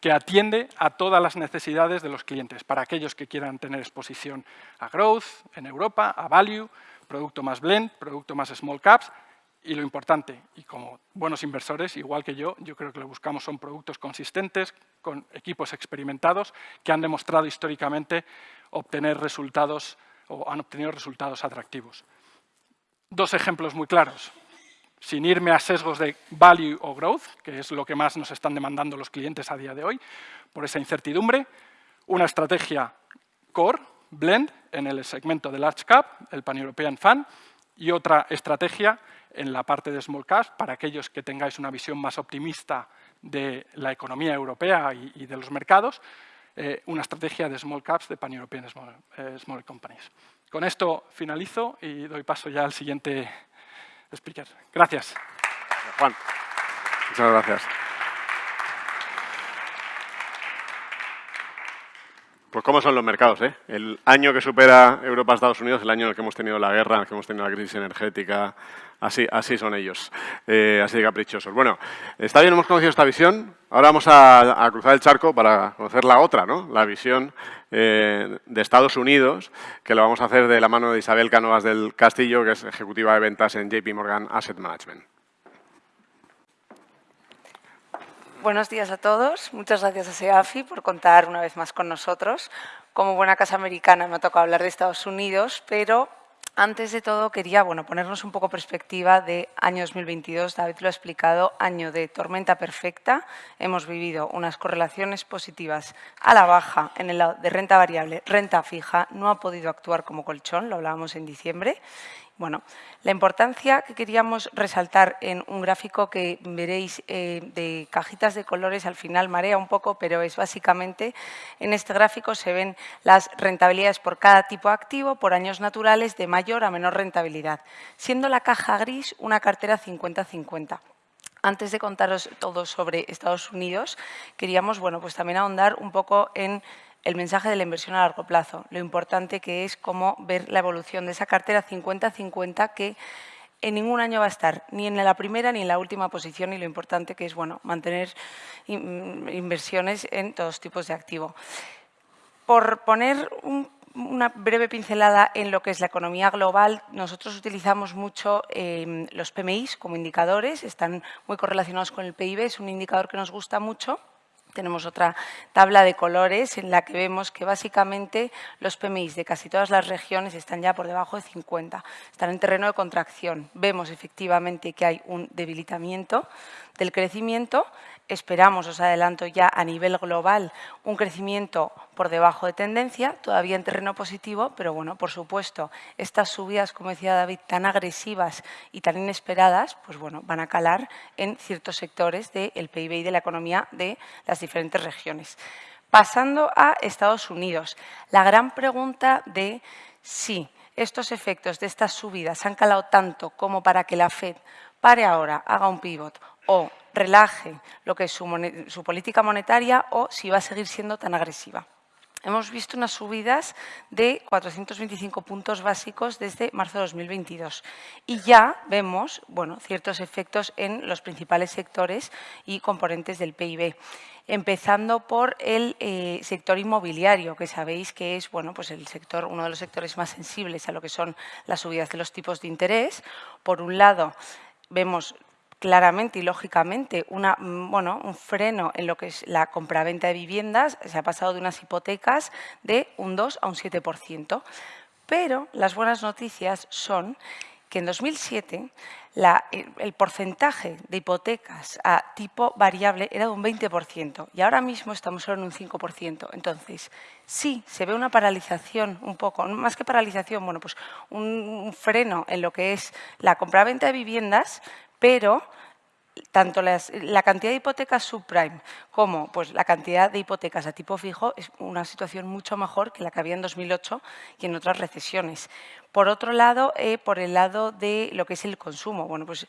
que atiende a todas las necesidades de los clientes, para aquellos que quieran tener exposición a growth en Europa, a value, producto más blend, producto más small caps, y lo importante, y como buenos inversores, igual que yo, yo creo que lo buscamos son productos consistentes, con equipos experimentados, que han demostrado históricamente obtener resultados o han obtenido resultados atractivos. Dos ejemplos muy claros, sin irme a sesgos de value o growth, que es lo que más nos están demandando los clientes a día de hoy, por esa incertidumbre, una estrategia core, blend, en el segmento de large cap, el pan-european fund, y otra estrategia en la parte de small cap, para aquellos que tengáis una visión más optimista de la economía europea y de los mercados, eh, una estrategia de small caps de pan-European small, eh, small, companies. Con esto finalizo y doy paso ya al siguiente speaker. Gracias. Juan, muchas gracias. Pues cómo son los mercados, ¿eh? El año que supera Europa Estados Unidos, el año en el que hemos tenido la guerra, en el que hemos tenido la crisis energética, así, así son ellos, eh, así caprichosos. Bueno, está bien, hemos conocido esta visión, ahora vamos a, cruzar el charco para conocer la otra, ¿no? La visión eh, de Estados Unidos, que lo vamos a hacer de la mano de Isabel Canovas del Castillo, que es ejecutiva de ventas en JP Morgan Asset Management. Buenos días a todos. Muchas gracias a SEAFI por contar una vez más con nosotros. Como buena casa americana me ha tocado hablar de Estados Unidos, pero antes de todo quería bueno, ponernos un poco perspectiva de año 2022. David lo ha explicado, año de tormenta perfecta. Hemos vivido unas correlaciones positivas a la baja en el lado de renta variable, renta fija. No ha podido actuar como colchón, lo hablábamos en diciembre. Bueno, la importancia que queríamos resaltar en un gráfico que veréis eh, de cajitas de colores, al final marea un poco, pero es básicamente, en este gráfico se ven las rentabilidades por cada tipo activo, por años naturales, de mayor a menor rentabilidad, siendo la caja gris una cartera 50-50 antes de contaros todo sobre Estados Unidos, queríamos bueno, pues también ahondar un poco en el mensaje de la inversión a largo plazo, lo importante que es cómo ver la evolución de esa cartera 50-50 que en ningún año va a estar ni en la primera ni en la última posición y lo importante que es bueno, mantener inversiones en todos tipos de activo. Por poner una breve pincelada en lo que es la economía global, nosotros utilizamos mucho em, los PMIs como indicadores, están muy correlacionados con el PIB, es un indicador que nos gusta mucho tenemos otra tabla de colores en la que vemos que básicamente los PMIs de casi todas las regiones están ya por debajo de 50, están en terreno de contracción. Vemos efectivamente que hay un debilitamiento del crecimiento Esperamos, os adelanto ya, a nivel global un crecimiento por debajo de tendencia, todavía en terreno positivo, pero bueno, por supuesto, estas subidas, como decía David, tan agresivas y tan inesperadas, pues bueno, van a calar en ciertos sectores del PIB y de la economía de las diferentes regiones. Pasando a Estados Unidos, la gran pregunta de si estos efectos de estas subidas han calado tanto como para que la FED pare ahora, haga un pivot o relaje lo que es su, política monetaria o si va a seguir siendo tan agresiva. Hemos visto unas subidas de 425 puntos básicos desde marzo de 2022 y ya vemos bueno, ciertos efectos en los principales sectores y componentes del PIB empezando por el eh, sector inmobiliario, que sabéis que es bueno, pues el sector, uno de los sectores más sensibles a lo que son las subidas de los tipos de interés. Por un lado, vemos claramente y lógicamente una, mm, un freno en lo que es la compraventa de viviendas, se ha pasado de unas hipotecas de un 2 a un 7%. Pero las buenas noticias son que en 2007 el porcentaje de hipotecas a tipo variable era de un 20% y ahora mismo estamos solo en un 5%. Entonces, sí, se ve una paralización un poco, más que paralización, bueno, pues un, freno en lo que es la compraventa de viviendas, pero tanto la cantidad de hipotecas subprime como pues, la cantidad de hipotecas a tipo fijo es una situación mucho mejor que la que había en 2008 y en otras recesiones. Por otro lado, eh, por el lado de lo que es el consumo. Bueno, pues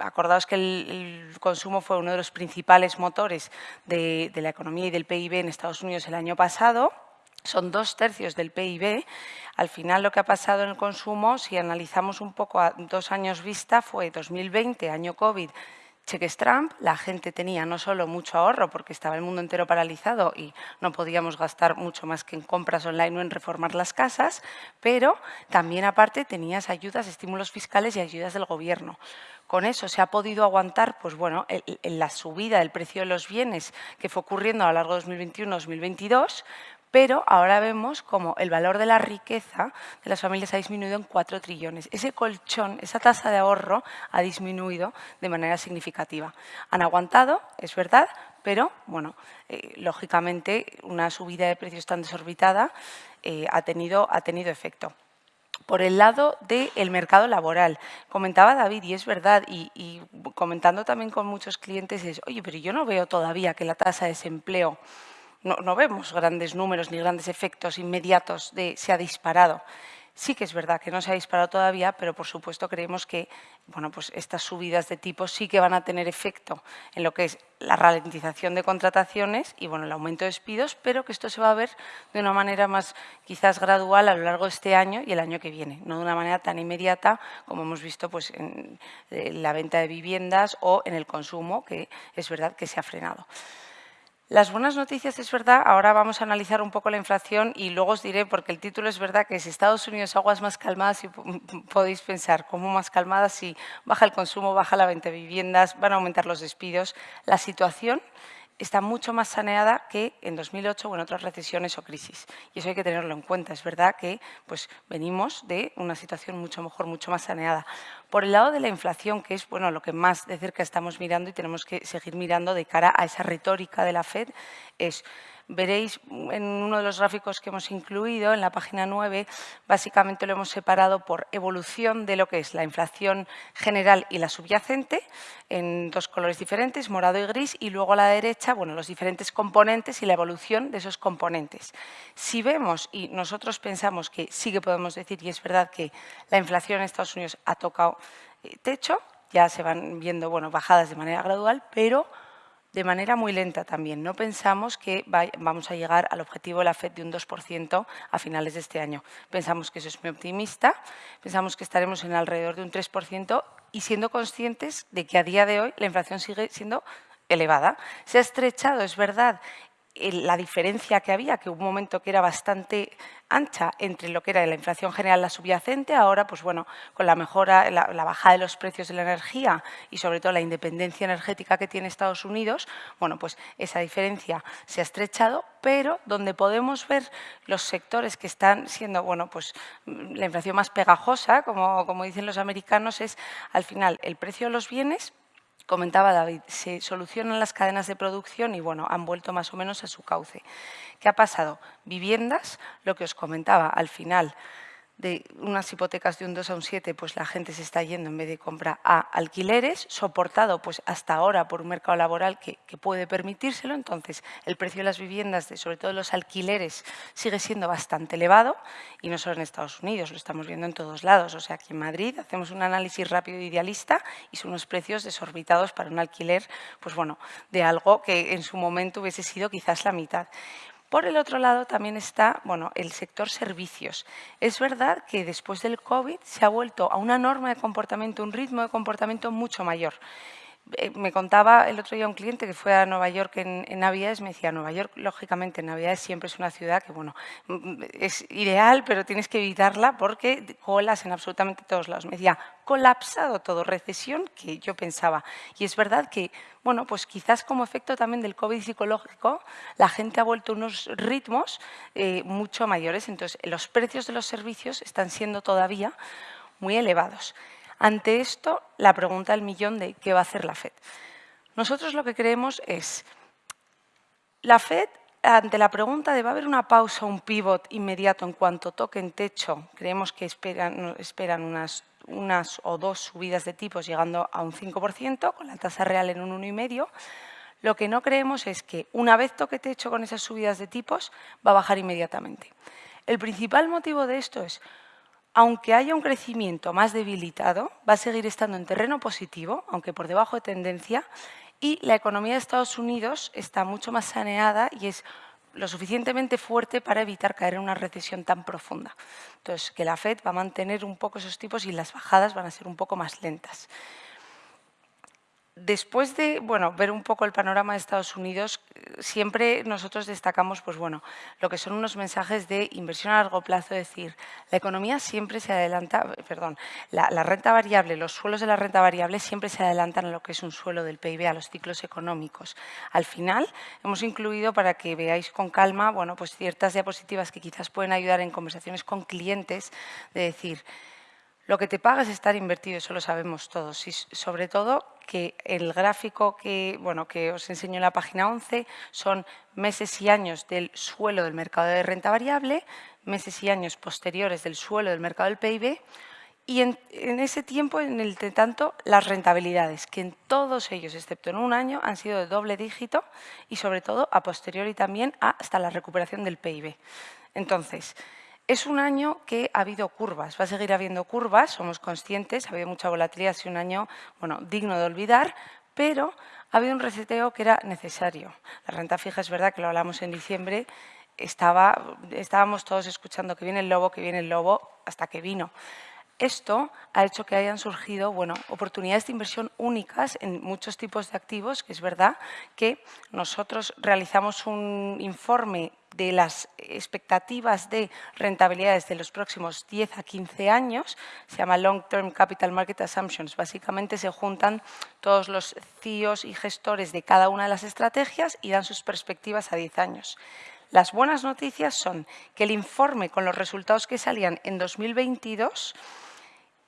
acordaos que el, consumo fue uno de los principales motores de la economía y del PIB en Estados Unidos el año pasado son dos tercios del PIB. Al final lo que ha pasado en el consumo, si analizamos un poco a dos años vista, fue 2020, año COVID, cheques Trump, la gente tenía no solo mucho ahorro porque estaba el mundo entero paralizado y no podíamos gastar mucho más que en compras online o en reformar las casas, pero también aparte tenías ayudas, estímulos fiscales y ayudas del gobierno. Con eso se ha podido aguantar pues bueno, la subida del precio de los bienes que fue ocurriendo a lo largo de 2021-2022, pero ahora vemos como el valor de la riqueza de las familias ha disminuido en 4 trillones. Ese colchón, esa tasa de ahorro ha disminuido de manera significativa. Han aguantado, es verdad, pero, bueno, eh, lógicamente una subida de precios tan desorbitada eh, ha, tenido, ha tenido efecto por el lado del mercado laboral. Comentaba David, y es verdad, y, y, comentando también con muchos clientes, es, oye, pero yo no veo todavía que la tasa de desempleo no, vemos grandes números ni grandes efectos inmediatos de se ha disparado. Sí que es verdad que no se ha disparado todavía, pero por supuesto creemos que bueno, pues estas subidas de tipos sí que van a tener efecto en lo que es la ralentización de contrataciones y bueno, el aumento de despidos, pero que esto se va a ver de una manera más quizás gradual a lo largo de este año y el año que viene, no de una manera tan inmediata como hemos visto pues, en la venta de viviendas o en el consumo, que es verdad que se ha frenado. Las buenas noticias es verdad, ahora vamos a analizar un poco la inflación y luego os diré, porque el título es verdad que es Estados Unidos aguas más calmadas y podéis pensar, ¿cómo más calmadas si baja el consumo, baja la venta de viviendas, van a aumentar los despidos? La situación está mucho más saneada que en 2008 o en otras recesiones o crisis. Y eso hay que tenerlo en cuenta. Es verdad que pues, venimos de una situación mucho mejor, mucho más saneada. Por el lado de la inflación, que es bueno, lo que más de cerca estamos mirando y tenemos que seguir mirando de cara a esa retórica de la FED, es Veréis en uno de los gráficos que hemos incluido, en la página 9, básicamente lo hemos separado por evolución de lo que es la inflación general y la subyacente, en dos colores diferentes, morado y gris, y luego a la derecha, bueno, los diferentes componentes y la evolución de esos componentes. Si vemos, y nosotros pensamos que sí que podemos decir, y es verdad que la inflación en Estados Unidos ha tocado eh, techo, ya se van viendo bueno, bajadas de manera gradual, pero de manera muy lenta también. No pensamos que vamos a llegar al objetivo de la FED de un 2% a finales de este año. Pensamos que eso es muy optimista, pensamos que estaremos en alrededor de un 3% y siendo conscientes de que a día de hoy la inflación sigue siendo elevada. Se ha estrechado, es verdad, la diferencia que había, que hubo un momento que era bastante ancha entre lo que era la inflación general, la subyacente, ahora, pues bueno, con la mejora, la, bajada de los precios de la energía y sobre todo la independencia energética que tiene Estados Unidos, bueno, pues esa diferencia se ha estrechado, pero donde podemos ver los sectores que están siendo, bueno, pues la inflación más pegajosa, como, como dicen los americanos, es al final el precio de los bienes comentaba David, se solucionan las cadenas de producción y bueno, han vuelto más o menos a su cauce. ¿Qué ha pasado? Viviendas, lo que os comentaba al final, de unas hipotecas de un 2 a un 7, pues la gente se está yendo en vez de compra a alquileres, soportado pues hasta ahora por un mercado laboral que, puede permitírselo. Entonces, el precio de las viviendas, de, sobre todo los alquileres, sigue siendo bastante elevado y no solo en Estados Unidos, lo estamos viendo en todos lados. O sea, aquí en Madrid hacemos un análisis rápido e idealista y son unos precios desorbitados para un alquiler, pues bueno, de algo que en su momento hubiese sido quizás la mitad. Por el otro lado también está bueno, el sector servicios. Es verdad que después del COVID se ha vuelto a una norma de comportamiento, un ritmo de comportamiento mucho mayor. Eh, me contaba el otro día un cliente que fue a Nueva York en, Navidades, me decía, Nueva York, lógicamente, en Navidades siempre es una ciudad que, bueno, mm, es ideal, pero tienes que evitarla porque colas en absolutamente todos lados. Me decía, colapsado todo, recesión que yo pensaba. Y es verdad que, bueno, pues quizás como efecto también del COVID psicológico, la gente ha vuelto a unos ritmos eh, mucho mayores. Entonces, los precios de los servicios están siendo todavía muy elevados. Ante esto, la pregunta del millón de qué va a hacer la FED. Nosotros lo que creemos es, la FED, ante la pregunta de va a haber una pausa, un pivot inmediato en cuanto toquen techo, creemos que esperan, unas, unas o dos subidas de tipos llegando a un 5%, con la tasa real en un 1,5%, lo que no creemos es que una vez toque techo con esas subidas de tipos, va a bajar inmediatamente. El principal motivo de esto es aunque haya un crecimiento más debilitado, va a seguir estando en terreno positivo, aunque por debajo de tendencia, y la economía de Estados Unidos está mucho más saneada y es lo suficientemente fuerte para evitar caer en una recesión tan profunda. Entonces, que la FED va a mantener un poco esos tipos y las bajadas van a ser un poco más lentas. Después de bueno, ver un poco el panorama de Estados Unidos, siempre nosotros destacamos pues, bueno, lo que son unos mensajes de inversión a largo plazo, es decir, la economía siempre se adelanta, perdón, la, la, renta variable, los suelos de la renta variable siempre se adelantan a lo que es un suelo del PIB, a los ciclos económicos. Al final hemos incluido para que veáis con calma bueno, pues ciertas diapositivas que quizás pueden ayudar en conversaciones con clientes, de decir, lo que te paga es estar invertido, eso lo sabemos todos. Y sobre todo que el gráfico que, bueno, que os enseño en la página 11 son meses y años del suelo del mercado de renta variable, meses y años posteriores del suelo del mercado del PIB, y en, ese tiempo, en el tanto, las rentabilidades, que en todos ellos, excepto en un año, han sido de doble dígito y sobre todo a posteriori también hasta la recuperación del PIB. Entonces, Es un año que ha habido curvas, va a seguir habiendo curvas, somos conscientes, ha habido mucha volatilidad, es un año bueno, digno de olvidar, pero ha habido un reseteo que era necesario. La renta fija es verdad que lo hablamos en diciembre, estaba, estábamos todos escuchando que viene el lobo, que viene el lobo, hasta que vino. Esto ha hecho que hayan surgido bueno, oportunidades de inversión únicas en muchos tipos de activos, que es verdad que nosotros realizamos un informe de las expectativas de rentabilidades de los próximos 10 a 15 años, se llama Long Term Capital Market Assumptions. Básicamente se juntan todos los CIOs y gestores de cada una de las estrategias y dan sus perspectivas a 10 años. Las buenas noticias son que el informe con los resultados que salían en 2022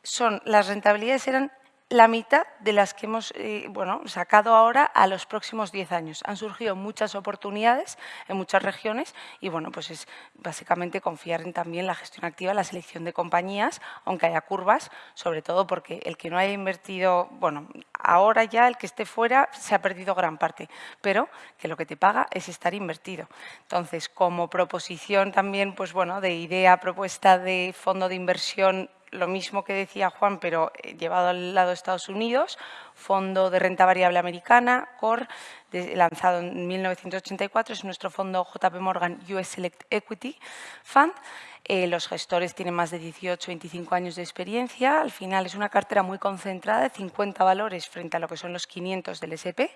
son, las rentabilidades eran la mitad de las que hemos eh, bueno, sacado ahora a los próximos 10 años. Han surgido muchas oportunidades en muchas regiones y bueno, pues es básicamente confiar en también la gestión activa, la selección de compañías, aunque haya curvas, sobre todo porque el que no haya invertido, bueno, ahora ya el que esté fuera se ha perdido gran parte, pero que lo que te paga es estar invertido. Entonces, como proposición también, pues bueno, de idea, propuesta de fondo de inversión lo mismo que decía Juan, pero eh, llevado al lado de Estados Unidos, Fondo de Renta Variable Americana, CORE, lanzado en 1984, es nuestro fondo JP Morgan US Select Equity Fund. Eh, los gestores tienen más de 18, 25 años de experiencia. Al final es una cartera muy concentrada de 50 valores frente a lo que son los 500 del SP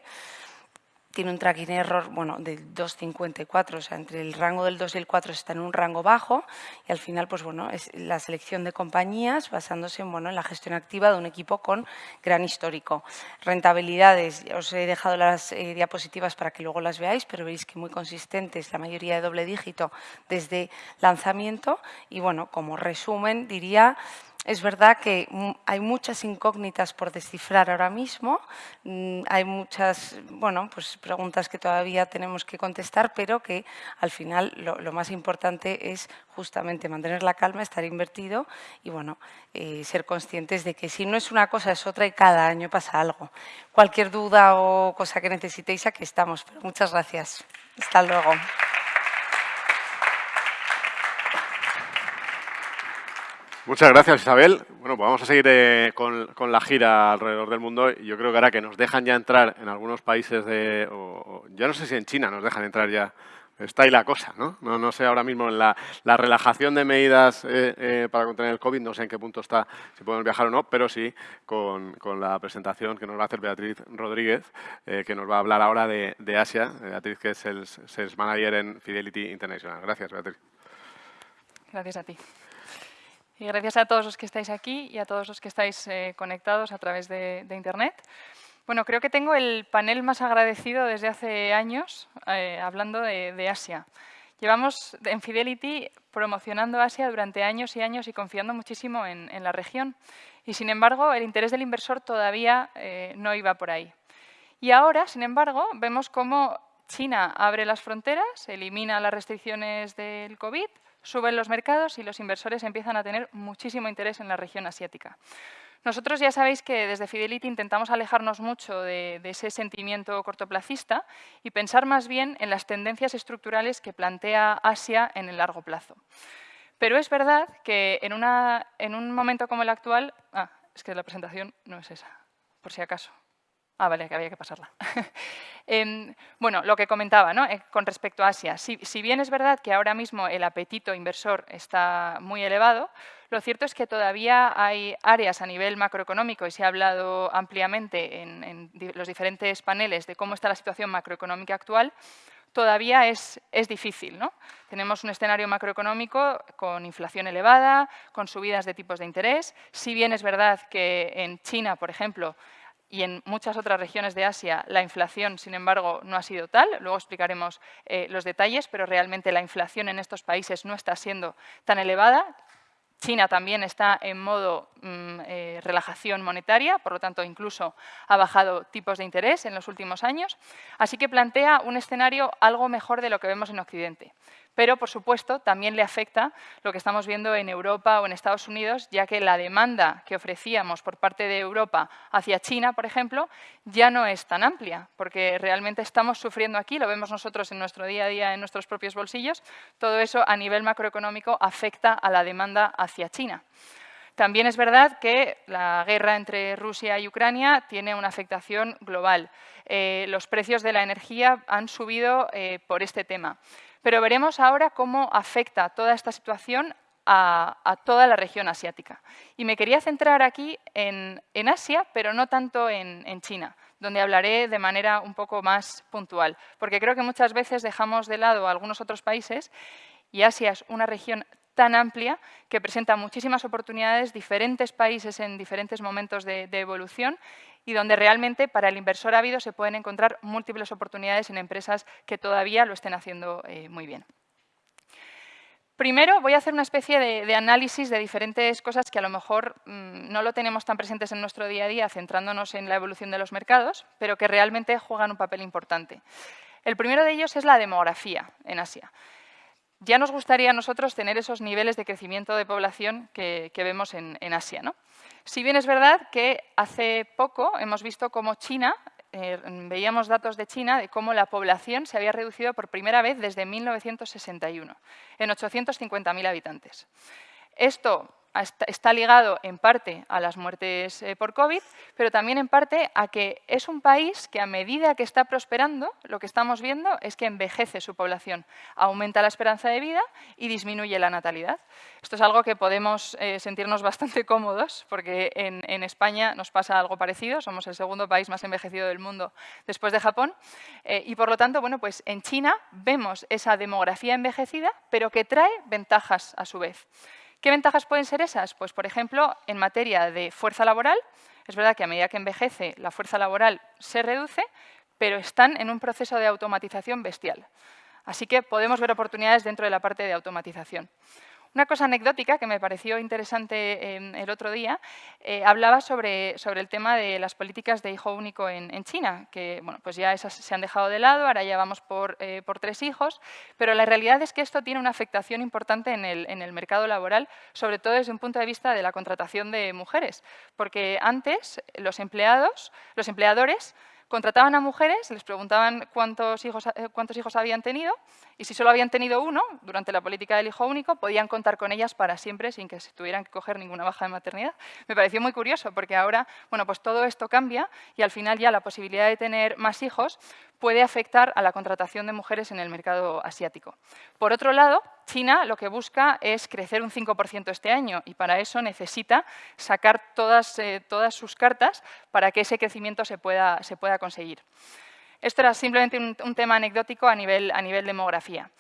tiene un tracking error bueno, del 2,54, o sea, entre el rango del 2 y el 4 está en un rango bajo y al final pues, bueno, es la selección de compañías basándose en, bueno, en la gestión activa de un equipo con gran histórico. Rentabilidades, os he dejado las eh, diapositivas para que luego las veáis, pero veis que muy consistentes, la mayoría de doble dígito desde lanzamiento y bueno, como resumen diría es verdad que hay muchas incógnitas por descifrar ahora mismo, mm, hay muchas bueno, pues preguntas que todavía tenemos que contestar, pero que al final lo, más importante es justamente mantener la calma, estar invertido y bueno, eh, ser conscientes de que si no es una cosa es otra y cada año pasa algo. Cualquier duda o cosa que necesitéis, aquí estamos. Muchas gracias. Hasta luego. Muchas gracias, Isabel. Bueno, pues vamos a seguir eh, con, la gira alrededor del mundo. Yo creo que ahora que nos dejan ya entrar en algunos países de... ya no sé si en China nos dejan entrar ya. Está ahí la cosa, ¿no? No, sé ahora mismo en la, relajación de medidas eh, eh, para contener el COVID, no sé en qué punto está, si podemos viajar o no, pero sí con, la presentación que nos va a hacer Beatriz Rodríguez, que nos va a hablar ahora de, de Asia. Beatriz, que es el Sales Manager en Fidelity International. Gracias, Beatriz. Gracias a ti. Y gracias a todos los que estáis aquí y a todos los que estáis eh, conectados a través de, Internet. Bueno, creo que tengo el panel más agradecido desde hace años eh, hablando de, Asia. Llevamos en Fidelity promocionando Asia durante años y años y confiando muchísimo en, la región. Y sin embargo, el interés del inversor todavía eh, no iba por ahí. Y ahora, sin embargo, vemos cómo China abre las fronteras, elimina las restricciones del COVID suben los mercados y los inversores empiezan a tener muchísimo interés en la región asiática. Nosotros ya sabéis que desde Fidelity intentamos alejarnos mucho de, ese sentimiento cortoplacista y pensar más bien en las tendencias estructurales que plantea Asia en el largo plazo. Pero es verdad que en, en un momento como el actual... Ah, es que la presentación no es esa, por si acaso. Ah, vale, que había que pasarla. Em, bueno, lo que comentaba ¿no? Eh, con respecto a Asia. Si, bien es verdad que ahora mismo el apetito inversor está muy elevado, lo cierto es que todavía hay áreas a nivel macroeconómico, y se ha hablado ampliamente en, en los diferentes paneles de cómo está la situación macroeconómica actual, todavía es, es, difícil. ¿no? Tenemos un escenario macroeconómico con inflación elevada, con subidas de tipos de interés. Si bien es verdad que en China, por ejemplo, y en muchas otras regiones de Asia la inflación, sin embargo, no ha sido tal. Luego explicaremos eh, los detalles, pero realmente la inflación en estos países no está siendo tan elevada. China también está en modo mm, eh, relajación monetaria, por lo tanto, incluso ha bajado tipos de interés en los últimos años. Así que plantea un escenario algo mejor de lo que vemos en Occidente. Pero, por supuesto, también le afecta lo que estamos viendo en Europa o en Estados Unidos, ya que la demanda que ofrecíamos por parte de Europa hacia China, por ejemplo, ya no es tan amplia, porque realmente estamos sufriendo aquí, lo vemos nosotros en nuestro día a día, en nuestros propios bolsillos, todo eso a nivel macroeconómico afecta a la demanda hacia China. También es verdad que la guerra entre Rusia y Ucrania tiene una afectación global. Eh, los precios de la energía han subido eh, por este tema. Pero veremos ahora cómo afecta toda esta situación a, toda la región asiática. Y me quería centrar aquí en, Asia, pero no tanto en, China, donde hablaré de manera un poco más puntual, porque creo que muchas veces dejamos de lado algunos otros países y Asia es una región tan amplia que presenta muchísimas oportunidades, diferentes países en diferentes momentos de evolución y donde realmente para el inversor ávido se pueden encontrar múltiples oportunidades en empresas que todavía lo estén haciendo eh, muy bien. Primero voy a hacer una especie de, análisis de diferentes cosas que a lo mejor mm, no lo tenemos tan presentes en nuestro día a día, centrándonos en la evolución de los mercados, pero que realmente juegan un papel importante. El primero de ellos es la demografía en Asia. Ya nos gustaría a nosotros tener esos niveles de crecimiento de población que, vemos en, Asia. ¿no? Si bien es verdad que hace poco hemos visto cómo China, eh, veíamos datos de China de cómo la población se había reducido por primera vez desde 1961, en 850.000 habitantes. Esto está ligado en parte a las muertes eh, por COVID, pero también en parte a que es un país que a medida que está prosperando, lo que estamos viendo es que envejece su población, aumenta la esperanza de vida y disminuye la natalidad. Esto es algo que podemos eh, sentirnos bastante cómodos, porque en, España nos pasa algo parecido, somos el segundo país más envejecido del mundo después de Japón, eh, y por lo tanto, bueno, pues en China vemos esa demografía envejecida, pero que trae ventajas a su vez. ¿Qué ventajas pueden ser esas? Pues, por ejemplo, en materia de fuerza laboral, es verdad que a medida que envejece la fuerza laboral se reduce, pero están en un proceso de automatización bestial. Así que podemos ver oportunidades dentro de la parte de automatización. Una cosa anecdótica que me pareció interesante em, el otro día, eh, hablaba sobre, sobre, el tema de las políticas de hijo único en, China, que bueno, pues ya esas se han dejado de lado, ahora ya vamos por, eh, por, tres hijos, pero la realidad es que esto tiene una afectación importante en el, en el mercado laboral, sobre todo desde un punto de vista de la contratación de mujeres, porque antes los empleados, los empleadores, Contrataban a mujeres, les preguntaban cuántos hijos, eh, cuántos hijos habían tenido y si solo habían tenido uno durante la política del hijo único, podían contar con ellas para siempre sin que se tuvieran que coger ninguna baja de maternidad. Me pareció muy curioso porque ahora bueno, pues todo esto cambia y al final ya la posibilidad de tener más hijos puede afectar a la contratación de mujeres en el mercado asiático. Por otro lado, China lo que busca es crecer un 5% este año y para eso necesita sacar todas, eh, todas sus cartas para que ese crecimiento se pueda, se pueda conseguir. Esto era simplemente un, tema anecdótico a nivel, demografía.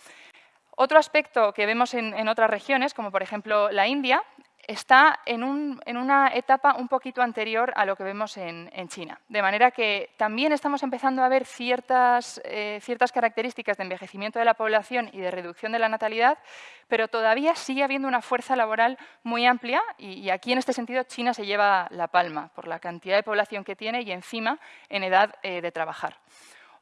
Otro aspecto que vemos en, otras regiones, como por ejemplo la India, está en, una etapa un poquito anterior a lo que vemos en, China. De manera que también estamos empezando a ver eh, ciertas, características de envejecimiento de la población y de reducción de la natalidad, pero todavía sigue habiendo una fuerza laboral muy amplia y, aquí en este sentido China se lleva la palma por la cantidad de población que tiene y encima en edad eh, de trabajar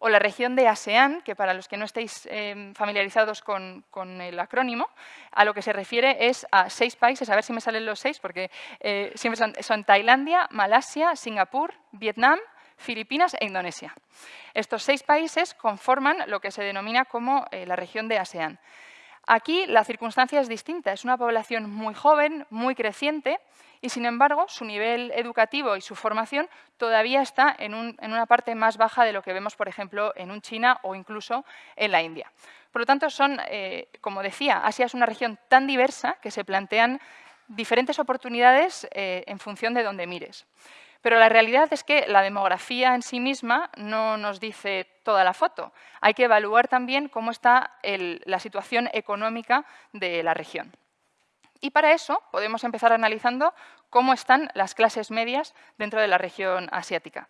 o la región de ASEAN, que para los que no estéis em, familiarizados con, el acrónimo, a lo que se refiere es a seis países, a ver si me salen los seis, porque eh, siempre son, Tailandia, Malasia, Singapur, Vietnam, Filipinas e Indonesia. Estos seis países conforman lo que se denomina como eh, la región de ASEAN. Aquí la circunstancia es distinta, es una población muy joven, muy creciente, y sin embargo su nivel educativo y su formación todavía está en, una parte más baja de lo que vemos, por ejemplo, en un China o incluso en la India. Por lo tanto, son, eh, como decía, Asia es una región tan diversa que se plantean diferentes oportunidades eh, en función de dónde mires. Pero la realidad es que la demografía en sí misma no nos dice toda la foto. Hay que evaluar también cómo está la situación económica de la región. Y para eso podemos empezar analizando cómo están las clases medias dentro de la región asiática.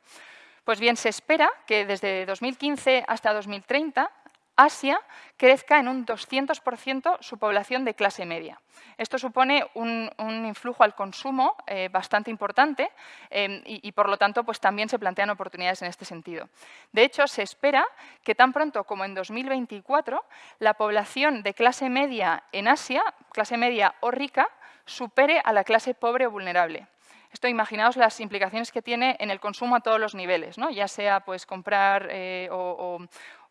Pues bien, se espera que desde 2015 hasta 2030 Asia crezca en un 200% su población de clase media. Esto supone un, influjo al consumo eh, bastante importante eh, y, por lo tanto, pues también se plantean oportunidades en este sentido. De hecho, se espera que tan pronto como en 2024 la población de clase media en Asia, clase media o rica, supere a la clase pobre o vulnerable. Esto imaginaos las implicaciones que tiene en el consumo a todos los niveles, ¿no? ya sea pues, comprar eh, o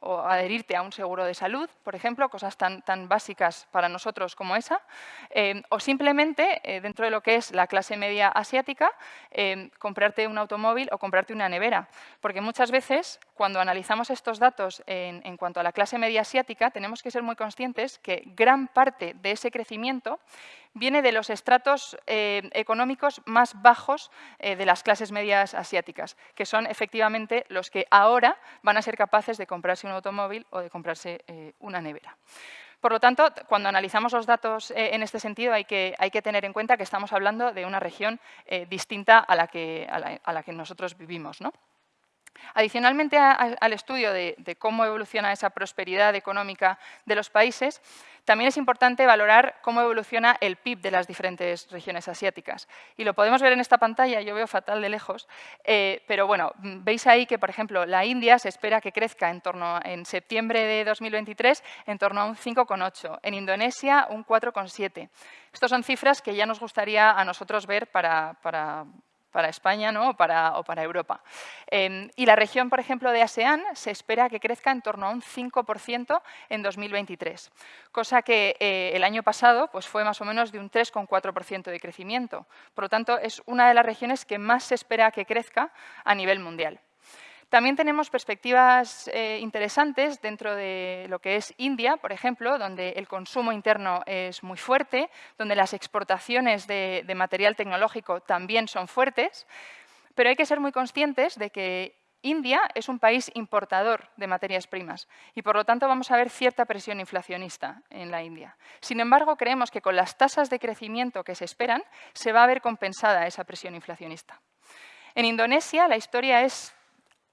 adherirte a un seguro de salud, por ejemplo, cosas tan, tan básicas para nosotros como esa, eh, o simplemente, eh, dentro de lo que es la clase media asiática, eh, comprarte un automóvil o comprarte una nevera. Porque muchas veces, cuando analizamos estos datos en, en cuanto a la clase media asiática, tenemos que ser muy conscientes que gran parte de ese crecimiento viene de los estratos económicos más bajos de las clases medias asiáticas, que son efectivamente los que ahora van a ser capaces de comprarse un automóvil o de comprarse eh, una nevera. Por lo tanto, cuando analizamos los datos eh, en este sentido, hay que, tener en cuenta que estamos hablando de una región eh, distinta a la, que, a, nosotros vivimos. Adicionalmente al estudio de, cómo evoluciona esa prosperidad económica de los países, también es importante valorar cómo evoluciona el PIB de las diferentes regiones asiáticas. Y lo podemos ver en esta pantalla, yo veo fatal de lejos, eh, pero bueno, veis ahí que, por ejemplo, la India se espera que crezca en torno en septiembre de 2023 en torno a un 5,8, en Indonesia un 4,7. Estas son cifras que ya nos gustaría a nosotros ver para para España ¿no? o, para, Europa. Em, y la región, por ejemplo, de ASEAN se espera que crezca en torno a un 5% en 2023, cosa que eh, el año pasado pues, fue más o menos de un 3,4% de crecimiento. Por lo tanto, es una de las regiones que más se espera que crezca a nivel mundial. También tenemos perspectivas eh, interesantes dentro de lo que es India, por ejemplo, donde el consumo interno es muy fuerte, donde las exportaciones de, material tecnológico también son fuertes, pero hay que ser muy conscientes de que India es un país importador de materias primas y, por lo tanto, vamos a ver cierta presión inflacionista en la India. Sin embargo, creemos que con las tasas de crecimiento que se esperan, se va a ver compensada esa presión inflacionista. En Indonesia, la historia es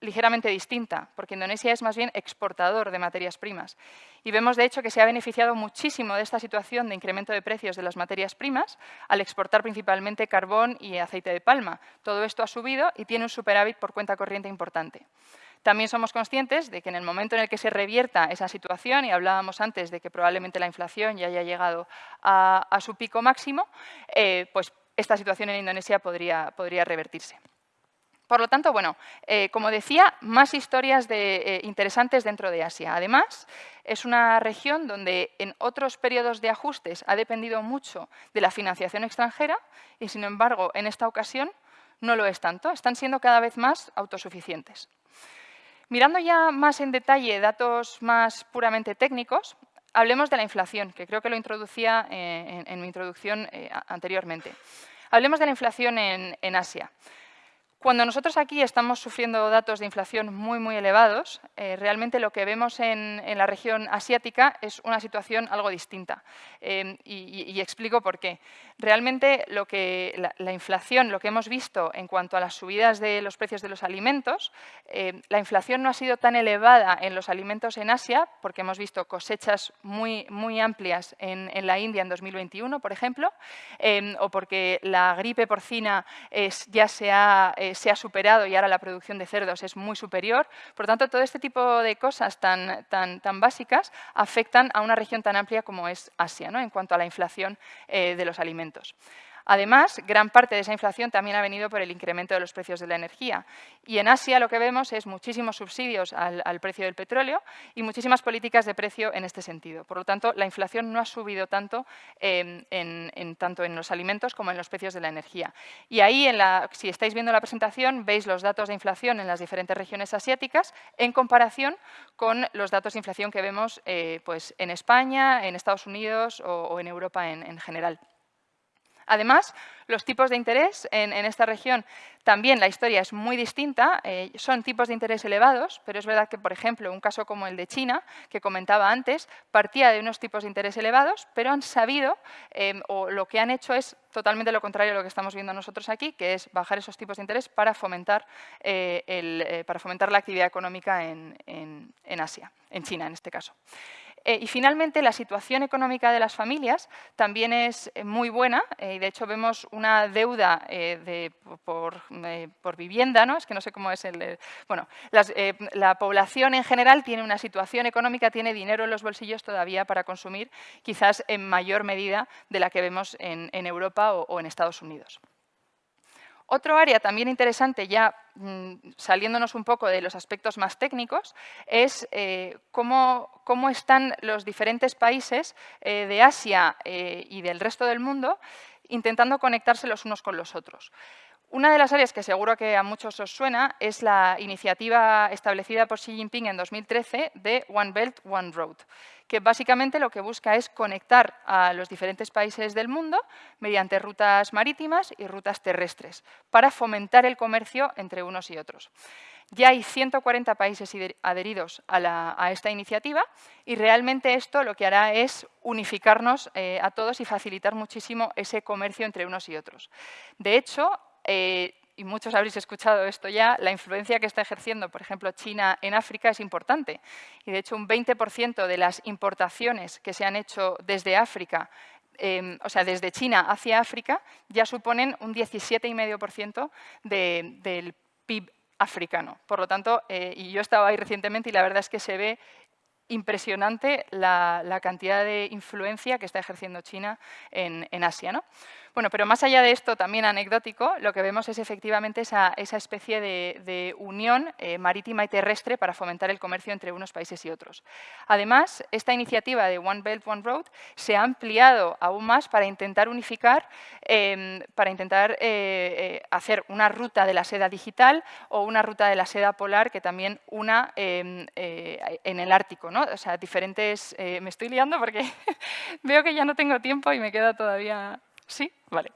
ligeramente distinta, porque Indonesia es más bien exportador de materias primas. Y vemos, de hecho, que se ha beneficiado muchísimo de esta situación de incremento de precios de las materias primas al exportar principalmente carbón y aceite de palma. Todo esto ha subido y tiene un superávit por cuenta corriente importante. También somos conscientes de que en el momento en el que se revierta esa situación, y hablábamos antes de que probablemente la inflación ya haya llegado a, su pico máximo, eh, pues esta situación en Indonesia podría, podría revertirse. Por lo tanto, bueno, eh, como decía, más historias eh, interesantes dentro de Asia. Además, es una región donde en otros periodos de ajustes ha dependido mucho de la financiación extranjera y, sin embargo, en esta ocasión no lo es tanto. Están siendo cada vez más autosuficientes. Mirando ya más en detalle datos más puramente técnicos, hablemos de la inflación, que creo que lo introducía eh, en, mi introducción anteriormente. Hablemos de la inflación en Asia. Cuando nosotros aquí estamos sufriendo datos de inflación muy, muy elevados, eh, realmente lo que vemos en, la región asiática es una situación algo distinta. Eh, y, explico por qué. Realmente lo que, la, inflación, lo que hemos visto en cuanto a las subidas de los precios de los alimentos, eh, la inflación no ha sido tan elevada en los alimentos en Asia, porque hemos visto cosechas muy, muy amplias en, la India en 2021, por ejemplo, o porque la gripe porcina es, ya se ha eh, se ha superado y ahora la producción de cerdos es muy superior. Por lo tanto, todo este tipo de cosas tan, tan, tan básicas afectan a una región tan amplia como es Asia, ¿no? en cuanto a la inflación eh, de los alimentos. Además, gran parte de esa inflación también ha venido por el incremento de los precios de la energía. Y en Asia lo que vemos es muchísimos subsidios al, precio del petróleo y muchísimas políticas de precio en este sentido. Por lo tanto, la inflación no ha subido tanto, em, en, tanto en los alimentos como en los precios de la energía. Y ahí, si estáis viendo la presentación, veis los datos de inflación en las diferentes regiones asiáticas en comparación con los datos de inflación que vemos eh, pues, en España, en Estados Unidos o, en Europa en general. Además, los tipos de interés en, esta región, también la historia es muy distinta, eh, son tipos de interés elevados, pero es verdad que, por ejemplo, un caso como el de China, que comentaba antes, partía de unos tipos de interés elevados, pero han sabido, em, o lo que han hecho es totalmente lo contrario a lo que estamos viendo nosotros aquí, que es bajar esos tipos de interés para fomentar, eh, eh, la actividad económica en Asia, en China en este caso. Eh, y finalmente, la situación económica de las familias también es eh, muy buena eh, y de hecho vemos una deuda por, vivienda, ¿no? es que no sé cómo es el... bueno, la población en general tiene una situación económica, tiene dinero en los bolsillos todavía para consumir, quizás en mayor medida de la que vemos en, Europa o en Estados Unidos. Otro área también interesante, ya saliéndonos un poco de los aspectos más técnicos, es eh, cómo, están los diferentes países eh, de Asia eh, y del resto del mundo intentando conectarse los unos con los otros. Una de las áreas que seguro que a muchos os suena es la iniciativa establecida por Xi Jinping en 2013 de One Belt, One Road, que básicamente lo que busca es conectar a los diferentes países del mundo mediante rutas marítimas y rutas terrestres para fomentar el comercio entre unos y otros. Ya hay 140 países adheridos a, esta iniciativa y realmente esto lo que hará es unificarnos eh, a todos y facilitar muchísimo ese comercio entre unos y otros. De hecho, eh, y muchos habréis escuchado esto ya, la influencia que está ejerciendo, por ejemplo, China en África es importante. Y de hecho, un 20% de las importaciones que se han hecho desde África, em, o sea, desde China hacia África, ya suponen un 17,5% del PIB africano. Por lo tanto, eh, y yo estaba ahí recientemente y la verdad es que se ve impresionante la, cantidad de influencia que está ejerciendo China en, en Asia. ¿no? Bueno, pero más allá de esto, también anecdótico, lo que vemos es efectivamente esa, especie de, unión eh, marítima y terrestre para fomentar el comercio entre unos países y otros. Además, esta iniciativa de One Belt, One Road se ha ampliado aún más para intentar unificar, em, para intentar eh, eh, hacer una ruta de la seda digital o una ruta de la seda polar que también una em, en el Ártico. ¿no? O sea, diferentes... me estoy liando porque veo que ya no tengo tiempo y me queda todavía ¿Sí? Vale,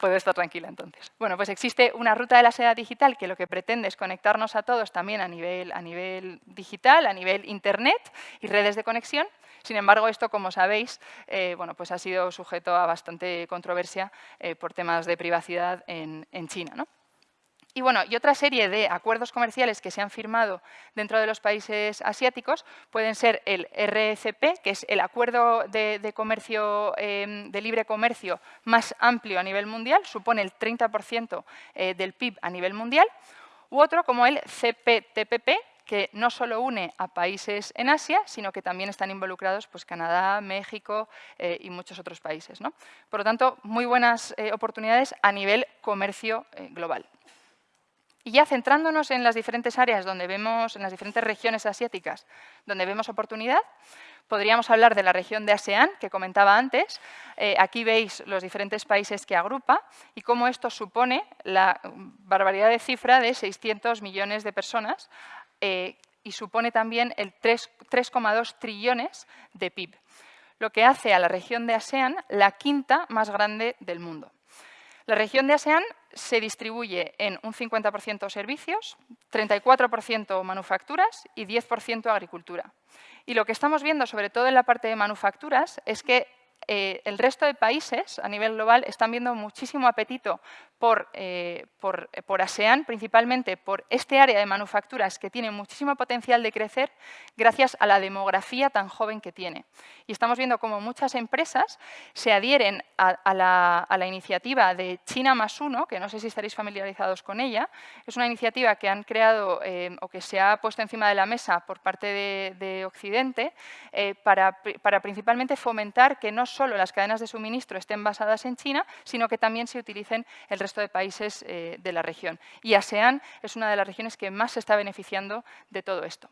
puedo estar tranquila entonces. Bueno, pues existe una ruta de la seda digital que lo que pretende es conectarnos a todos también a nivel, a nivel digital, a nivel internet y redes de conexión. Sin embargo, esto, como sabéis, eh, bueno, pues ha sido sujeto a bastante controversia eh, por temas de privacidad en, en China. ¿no? Y, bueno, y otra serie de acuerdos comerciales que se han firmado dentro de los países asiáticos pueden ser el RCP, que es el acuerdo de, comercio, em, de libre comercio más amplio a nivel mundial, supone el 30% eh, del PIB a nivel mundial, u otro como el CPTPP, que no solo une a países en Asia, sino que también están involucrados pues, Canadá, México eh, y muchos otros países. ¿no? Por lo tanto, muy buenas eh, oportunidades a nivel comercio global. Y ya centrándonos en las diferentes áreas donde vemos, en las diferentes regiones asiáticas, donde vemos oportunidad, podríamos hablar de la región de ASEAN, que comentaba antes. Eh, aquí veis los diferentes países que agrupa y cómo esto supone la barbaridad de cifra de 600 millones de personas eh, y supone también el 3,2 trillones de PIB, lo que hace a la región de ASEAN la quinta más grande del mundo. La región de ASEAN se distribuye en un 50% servicios, 34% manufacturas y 10% agricultura. Y lo que estamos viendo, sobre todo en la parte de manufacturas, es que eh, el resto de países a nivel global están viendo muchísimo apetito por, eh, por, por, ASEAN, principalmente por este área de manufacturas que tiene muchísimo potencial de crecer gracias a la demografía tan joven que tiene. Y estamos viendo cómo muchas empresas se adhieren a, la, iniciativa de China más uno, que no sé si estaréis familiarizados con ella. Es una iniciativa que han creado eh, o que se ha puesto encima de la mesa por parte de, Occidente para, para principalmente fomentar que no solo las cadenas de suministro estén basadas en China, sino que también se utilicen el resto de países eh, de la región. Y ASEAN es una de las regiones que más se está beneficiando de todo esto.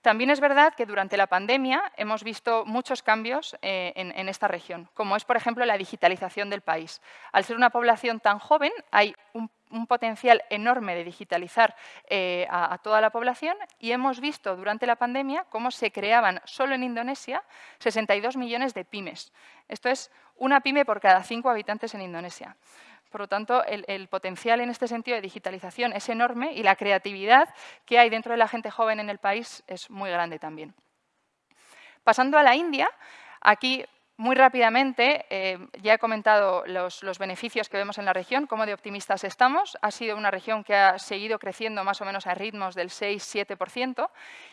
También es verdad que durante la pandemia hemos visto muchos cambios eh, en, esta región, como es, por ejemplo, la digitalización del país. Al ser una población tan joven, hay un, potencial enorme de digitalizar eh, a, toda la población y hemos visto durante la pandemia cómo se creaban solo en Indonesia 62 millones de pymes. Esto es una pyme por cada cinco habitantes en Indonesia. Por lo tanto, el, potencial en este sentido de digitalización es enorme y la creatividad que hay dentro de la gente joven en el país es muy grande también. Pasando a la India, aquí muy rápidamente, eh, ya he comentado los, beneficios que vemos en la región, cómo de optimistas estamos. Ha sido una región que ha seguido creciendo más o menos a ritmos del 6-7%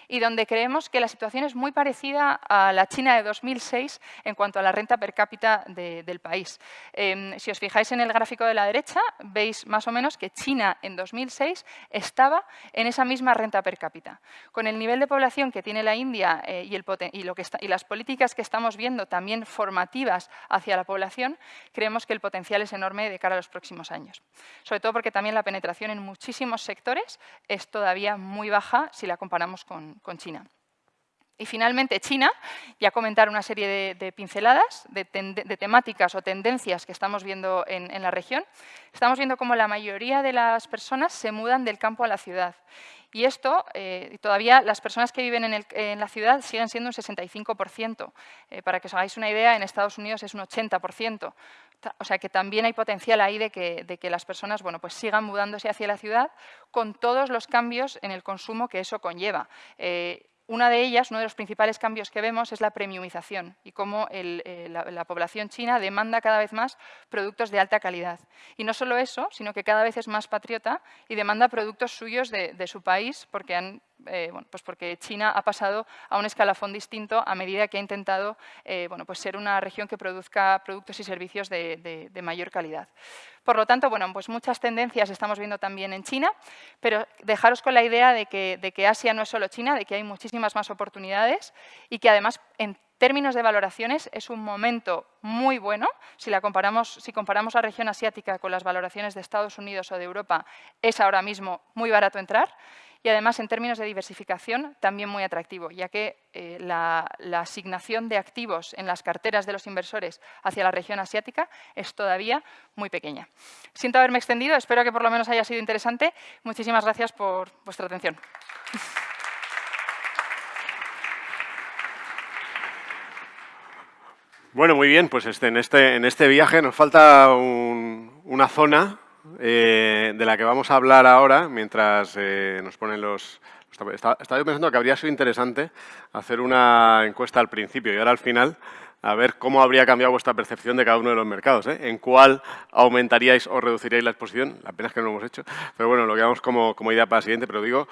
y donde creemos que la situación es muy parecida a la China de 2006 en cuanto a la renta per cápita del país. Em, si os fijáis en el gráfico de la derecha, veis más o menos que China en 2006 estaba en esa misma renta per cápita. Con el nivel de población que tiene la India eh, y, el, y, lo que y las políticas que estamos viendo también formativas hacia la población, creemos que el potencial es enorme de cara a los próximos años. Sobre todo porque también la penetración en muchísimos sectores es todavía muy baja si la comparamos con, China. Y finalmente China, ya comentar una serie de, pinceladas, de, temáticas o tendencias que estamos viendo en, la región. Estamos viendo cómo la mayoría de las personas se mudan del campo a la ciudad. Y esto, eh, todavía las personas que viven en, la ciudad siguen siendo un 65%. Eh, para que os hagáis una idea, en Estados Unidos es un 80%. O sea que también hay potencial ahí de que, las personas bueno, pues sigan mudándose hacia la ciudad con todos los cambios en el consumo que eso conlleva. Eh, una de ellas, uno de los principales cambios que vemos es la premiumización y cómo eh, la, población china demanda cada vez más productos de alta calidad. Y no solo eso, sino que cada vez es más patriota y demanda productos suyos de, de su país porque han eh, pues porque China ha pasado a un escalafón distinto a medida que ha intentado eh, bueno, pues ser una región que produzca productos y servicios de, mayor calidad. Por lo tanto, bueno, pues muchas tendencias estamos viendo también en China, pero dejaros con la idea de que, de que Asia no es solo China, de que hay muchísimas más oportunidades y que además en términos de valoraciones es un momento muy bueno. Si, la comparamos, si comparamos la región asiática con las valoraciones de Estados Unidos o de Europa, es ahora mismo muy barato entrar y además en términos de diversificación también muy atractivo, ya que eh, la, asignación de activos en las carteras de los inversores hacia la región asiática es todavía muy pequeña. Siento haberme extendido, espero que por lo menos haya sido interesante. Muchísimas gracias por vuestra atención. Bueno, muy bien, pues este, en, este, en este viaje nos falta una zona eh, de la que vamos a hablar ahora, mientras eh, nos ponen los... Estaba, yo pensando que habría sido interesante hacer una encuesta al principio y ahora al final, a ver cómo habría cambiado vuestra percepción de cada uno de los mercados, ¿eh? en cuál aumentaríais o reduciríais la exposición, la pena es que no lo hemos hecho, pero bueno, lo quedamos como, como idea para el siguiente, pero digo,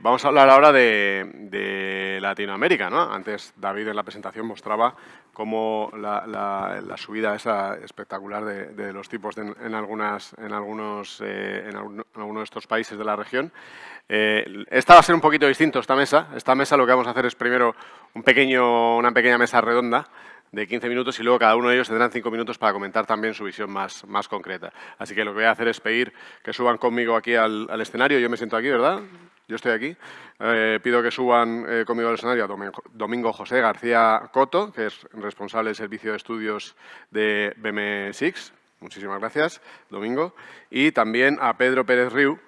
vamos a hablar ahora de, Latinoamérica, ¿no? Antes David en la presentación mostraba como la, subida esa espectacular de, los tipos en, algunas, en, algunos, eh, en, algunos de estos países de la región. Eh, esta va a ser un poquito distinto, esta mesa. Esta mesa lo que vamos a hacer es primero un pequeño, una pequeña mesa redonda de 15 minutos y luego cada uno de ellos tendrán 5 minutos para comentar también su visión más, más concreta. Así que lo que voy a hacer es pedir que suban conmigo aquí al, al escenario. Yo me siento aquí, ¿verdad? Yo estoy aquí. Eh, pido que suban eh, conmigo al escenario a Domingo, José García Coto, que es responsable del Servicio de Estudios de BM6. Muchísimas gracias, Domingo. Y también a Pedro Pérez Riu,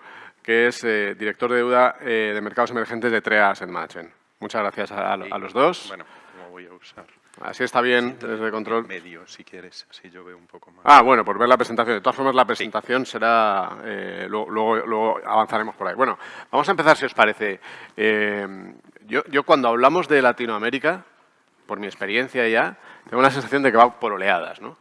que es eh, director de deuda de mercados emergentes de TREA Asset Management. Muchas gracias a, a los dos. Bueno, ¿cómo voy a usar? Así está bien, desde control. Medio, si quieres, así yo veo un poco más. Ah, bueno, por ver la presentación. De todas formas, la presentación será... Eh, luego, avanzaremos por ahí. Bueno, vamos a empezar, si os parece. Eh, yo, yo cuando hablamos de Latinoamérica, por mi experiencia ya, tengo la sensación de que va por oleadas, ¿no?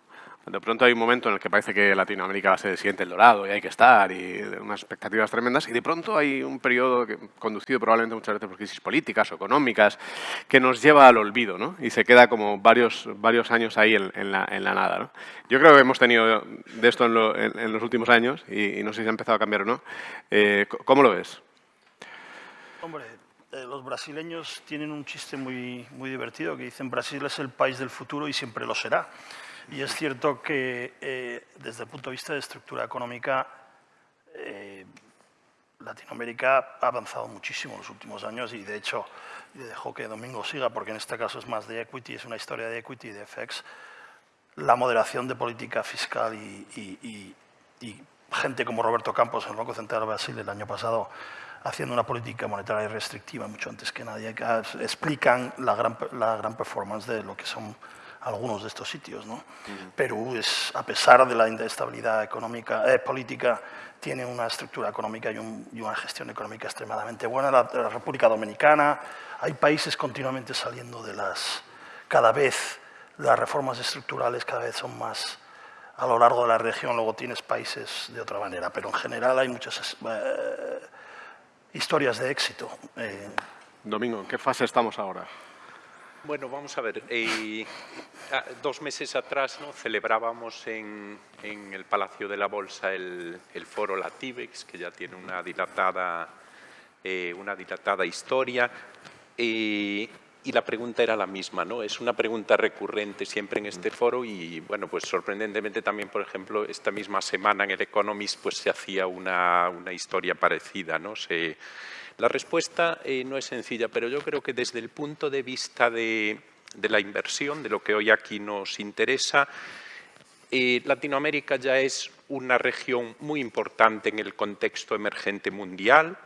De pronto hay un momento en el que parece que Latinoamérica va a ser el siguiente el dorado y hay que estar y unas expectativas tremendas y de pronto hay un periodo que, conducido probablemente muchas veces por crisis políticas o económicas que nos lleva al olvido ¿no? y se queda como varios, varios años ahí en, la, en la, nada. Yo creo que hemos tenido de esto en, los últimos años y, no sé si ha empezado a cambiar o no. Eh, ¿Cómo lo ves? Hombre, eh, los brasileños tienen un chiste muy, muy divertido que dicen Brasil es el país del futuro y siempre lo será. Y es cierto que eh, desde el punto de vista de estructura económica, eh, Latinoamérica ha avanzado muchísimo en los últimos años y de hecho, dejo que Domingo siga porque en este caso es más de equity, es una historia de equity y de FX, la moderación de política fiscal y, gente como Roberto Campos en el Banco Central de Brasil el año pasado haciendo una política monetaria restrictiva mucho antes que nadie, explican la gran, la gran performance de lo que son algunos de estos sitios. ¿no? Perú, es, a pesar de la inestabilidad económica, eh, política, tiene una estructura económica y, una gestión económica extremadamente buena. La, República Dominicana, hay países continuamente saliendo de las... Cada vez las reformas estructurales cada vez son más a lo largo de la región, luego tienes países de otra manera, pero en general hay muchas eh, historias de éxito. Eh. Domingo, ¿en qué fase estamos ahora? Bueno, vamos a ver. Eh, dos meses atrás ¿no? celebrábamos en, el Palacio de la Bolsa el, foro Latibex, que ya tiene una dilatada, eh, una dilatada historia. Eh, y la pregunta era la misma, ¿no? Es una pregunta recurrente siempre en este foro y, bueno, pues sorprendentemente también, por ejemplo, esta misma semana en el Economist pues se hacía una, una historia parecida, ¿no? La respuesta eh, no es sencilla, pero yo creo que desde el punto de vista de, la inversión, de lo que hoy aquí nos interesa, eh, Latinoamérica ya es una región muy importante en el contexto emergente mundial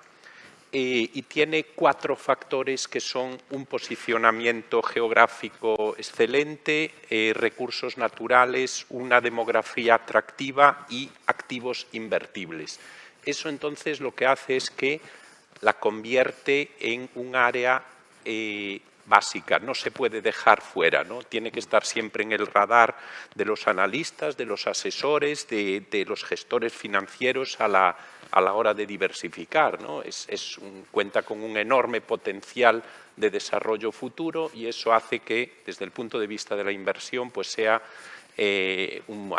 eh, y tiene cuatro factores que son un posicionamiento geográfico excelente, recursos naturales, una demografía atractiva y activos invertibles. Eso entonces lo que hace es que la convierte en un área eh, básica, no se puede dejar fuera, ¿no? tiene que estar siempre en el radar de los analistas, de los asesores, de, los gestores financieros a la, a la hora de diversificar. ¿no? Cuenta con un enorme potencial de desarrollo futuro y eso hace que, desde el punto de vista de la inversión, pues sea eh, un,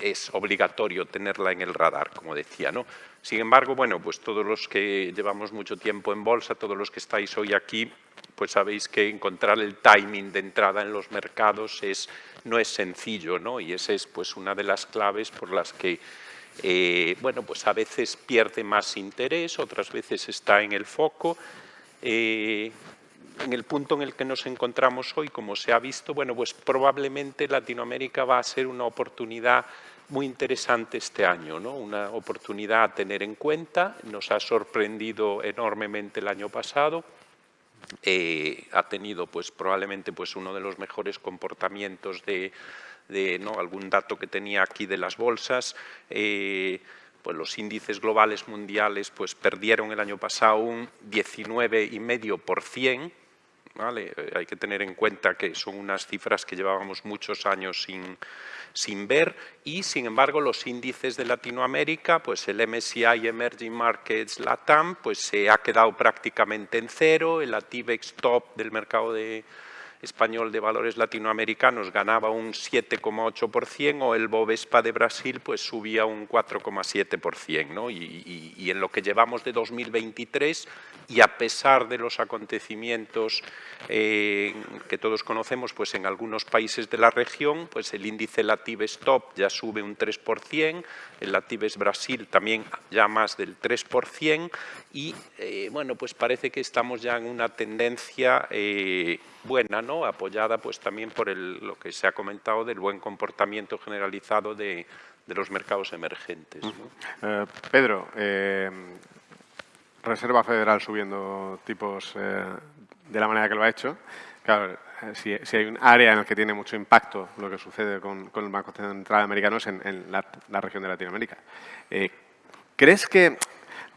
es obligatorio tenerla en el radar, como decía. ¿no? Sin embargo, bueno, pues todos los que llevamos mucho tiempo en bolsa, todos los que estáis hoy aquí, pues sabéis que encontrar el timing de entrada en los mercados es, no es sencillo, ¿no? Y esa es pues una de las claves por las que eh, bueno, pues a veces pierde más interés, otras veces está en el foco. Eh, en el punto en el que nos encontramos hoy, como se ha visto, bueno, pues probablemente Latinoamérica va a ser una oportunidad muy interesante este año, ¿no? una oportunidad a tener en cuenta. Nos ha sorprendido enormemente el año pasado. Eh, ha tenido pues, probablemente pues, uno de los mejores comportamientos de, ¿no? algún dato que tenía aquí de las bolsas. Eh, pues los índices globales mundiales pues, perdieron el año pasado un 19,5%, ¿vale? Hay que tener en cuenta que son unas cifras que llevábamos muchos años sin, sin ver y, sin embargo, los índices de Latinoamérica, pues el MSCI Emerging Markets LATAM, pues se ha quedado prácticamente en cero, el ATIVEX Top del mercado de, español de valores latinoamericanos ganaba un 7,8% o el Bovespa de Brasil pues subía un 4,7%. ¿no? Y, en lo que llevamos de 2023 y a pesar de los acontecimientos eh, que todos conocemos pues en algunos países de la región, pues el índice Latives Top ya sube un 3%, el Latives Brasil también ya más del 3% y eh, bueno, pues parece que estamos ya en una tendencia eh, buena. Apoyada pues también por lo que se ha comentado del buen comportamiento generalizado de, los mercados emergentes. Eh, Pedro, eh, Reserva Federal subiendo tipos eh, de la manera que lo ha hecho. Claro, si, hay un área en la que tiene mucho impacto lo que sucede con, el Banco Central Americano es en, la, región de Latinoamérica. ¿Crees que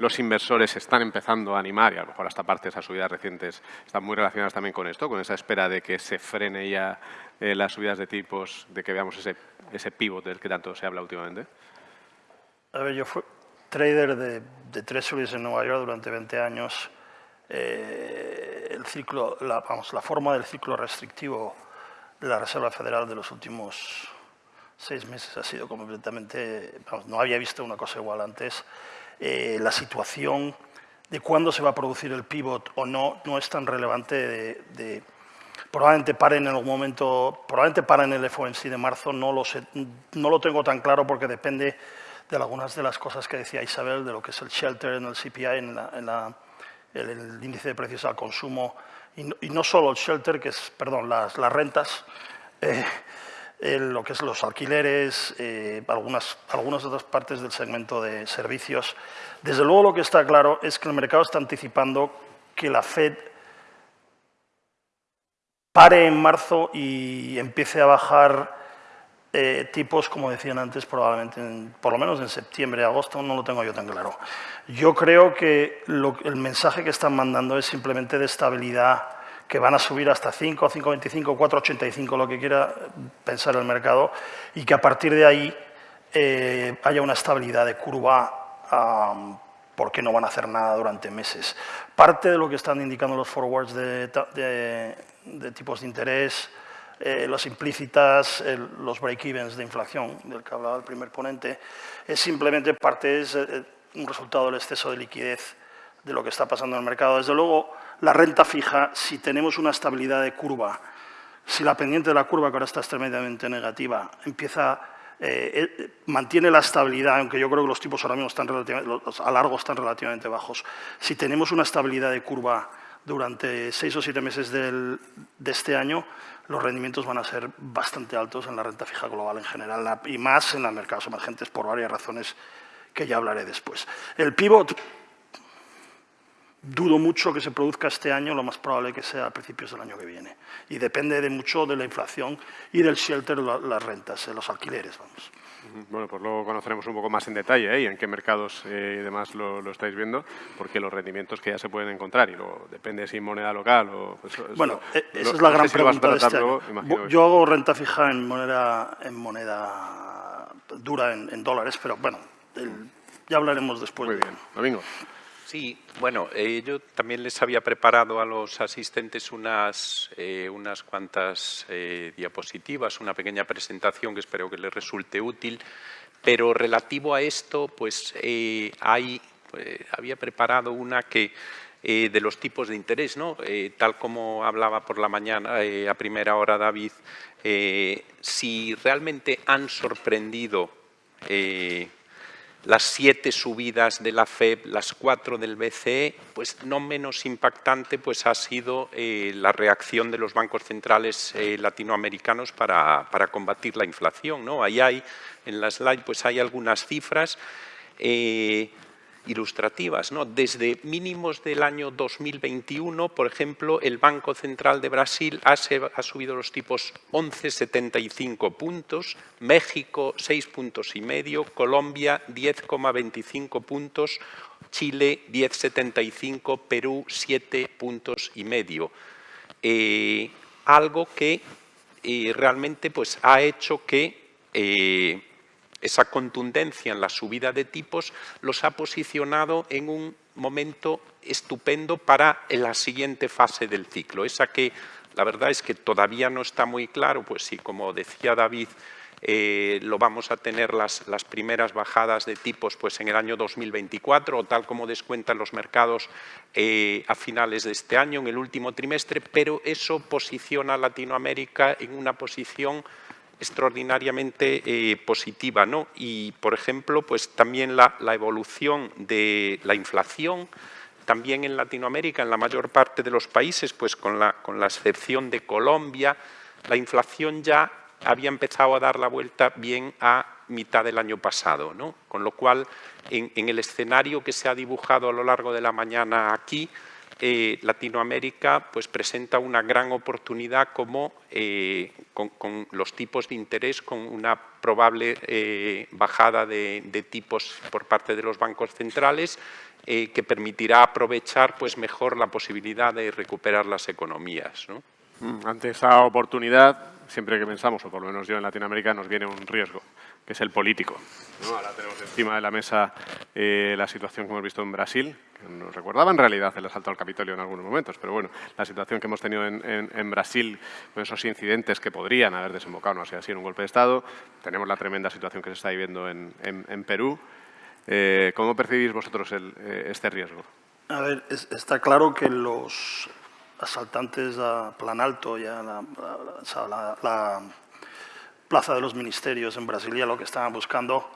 los inversores están empezando a animar, y a lo mejor hasta parte de esas subidas recientes están muy relacionadas también con esto, con esa espera de que se frene ya eh, las subidas de tipos, de que veamos ese, ese pivot del que tanto se habla últimamente? A ver, yo fui trader de, de treasuries en Nueva York durante 20 años. Eh, el ciclo, la, vamos, la forma del ciclo restrictivo de la Reserva Federal de los últimos seis meses ha sido completamente, vamos, no había visto una cosa igual antes. Eh, la situación de cuándo se va a producir el pivot o no, no es tan relevante de, probablemente paren en algún momento, probablemente paren el FOMC de marzo, no lo, sé, no lo tengo tan claro porque depende de algunas de las cosas que decía Isabel, de lo que es el shelter en el CPI, en, la, el, índice de precios al consumo, y no, solo el shelter, que es, perdón, las, las rentas, eh, lo que es los alquileres, eh, algunas, algunas otras partes del segmento de servicios. Desde luego lo que está claro es que el mercado está anticipando que la Fed pare en marzo y empiece a bajar eh, tipos, como decían antes, probablemente por lo menos en septiembre, agosto, no lo tengo yo tan claro. Yo creo que el mensaje que están mandando es simplemente de estabilidad, que van a subir hasta 5, 5,25, 4,85, lo que quiera pensar el mercado, y que a partir de ahí eh, haya una estabilidad de curva porque no van a hacer nada durante meses. Parte de lo que están indicando los forwards de tipos de interés, eh, las implícitas, los break-evens de inflación, del que hablaba el primer ponente, es simplemente parte, es eh, un resultado del exceso de liquidez de lo que está pasando en el mercado. Desde luego, la renta fija, si tenemos una estabilidad de curva, si la pendiente de la curva, que ahora está tremendamente negativa, empieza, eh, mantiene la estabilidad, aunque yo creo que los tipos ahora mismo están los a largo están relativamente bajos, si tenemos una estabilidad de curva durante seis o siete meses de este año, los rendimientos van a ser bastante altos en la renta fija global en general y más en los mercados emergentes por varias razones que ya hablaré después. El pivot, dudo mucho que se produzca este año, lo más probable que sea a principios del año que viene. Y depende de mucho de la inflación y del shelter, las rentas, los alquileres, vamos. Bueno, pues luego conoceremos un poco más en detalle ¿eh? y en qué mercados eh, y demás lo, estáis viendo, porque los rendimientos que ya se pueden encontrar, y luego depende si moneda local o... Pues, bueno, e, esa es la gran pregunta de este año. Yo hago renta fija en moneda, en moneda dura, en, dólares, pero bueno, ya hablaremos después. Muy bien. Domingo. Sí, bueno, eh, yo también les había preparado a los asistentes unas, eh, unas cuantas eh, diapositivas, una pequeña presentación que espero que les resulte útil, pero relativo a esto, pues hay, había preparado una que de los tipos de interés, ¿no? tal como hablaba por la mañana a primera hora David, si realmente han sorprendido las siete subidas de la FED, las cuatro del BCE, pues no menos impactante pues ha sido eh, la reacción de los bancos centrales eh, latinoamericanos para, combatir la inflación. ¿no? Ahí hay, en la slide, pues hay algunas cifras. Eh, ilustrativas. ¿no? Desde mínimos del año 2021, por ejemplo, el Banco Central de Brasil ha, subido los tipos 11,75 puntos, México 6 puntos y medio, Colombia 10,25 puntos, Chile 10,75, Perú 7 puntos y medio. Eh, algo que eh, realmente pues, ha hecho que eh, esa contundencia en la subida de tipos los ha posicionado en un momento estupendo para la siguiente fase del ciclo, esa que la verdad es que todavía no está muy claro, pues si como decía David, eh, lo vamos a tener las, las, primeras bajadas de tipos pues en el año 2024 o tal como descuentan los mercados eh, a finales de este año, en el último trimestre, pero eso posiciona a Latinoamérica en una posición extraordinariamente eh, positiva. ¿no? Y, por ejemplo, pues también la, evolución de la inflación, también en Latinoamérica, en la mayor parte de los países, pues con la, con la excepción de Colombia, la inflación ya había empezado a dar la vuelta bien a mitad del año pasado. ¿no? Con lo cual, en, en el escenario que se ha dibujado a lo largo de la mañana aquí, eh, Latinoamérica pues, presenta una gran oportunidad como eh, con, los tipos de interés, con una probable eh, bajada de, tipos por parte de los bancos centrales que permitirá aprovechar pues, mejor la posibilidad de recuperar las economías. Mm, ante esa oportunidad, siempre que pensamos, o por lo menos yo en Latinoamérica, nos viene un riesgo, que es el político. Ahora tenemos encima de la mesa la situación que hemos visto en Brasil, nos recordaba en realidad el asalto al Capitolio en algunos momentos, pero bueno, la situación que hemos tenido en, Brasil, con esos incidentes que podrían haber desembocado, no sé, así en un golpe de Estado, tenemos la tremenda situación que se está viviendo en, Perú. Eh, ¿Cómo percibís vosotros eh, este riesgo? A ver, está claro que los asaltantes a Plan Alto y a la, la, Plaza de los Ministerios en Brasilia lo que estaban buscando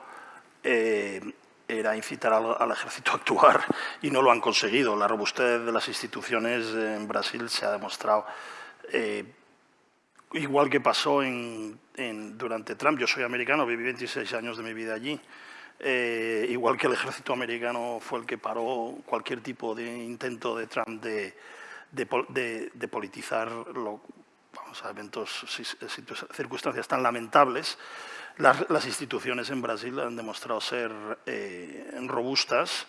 eh, era incitar al, ejército a actuar y no lo han conseguido. La robustez de las instituciones en Brasil se ha demostrado. Eh, igual que pasó en, durante Trump, yo soy americano, viví 26 años de mi vida allí, eh, igual que el ejército americano fue el que paró cualquier tipo de intento de Trump de, de, politizar vamos a eventos, circunstancias tan lamentables, las, instituciones en Brasil han demostrado ser eh, robustas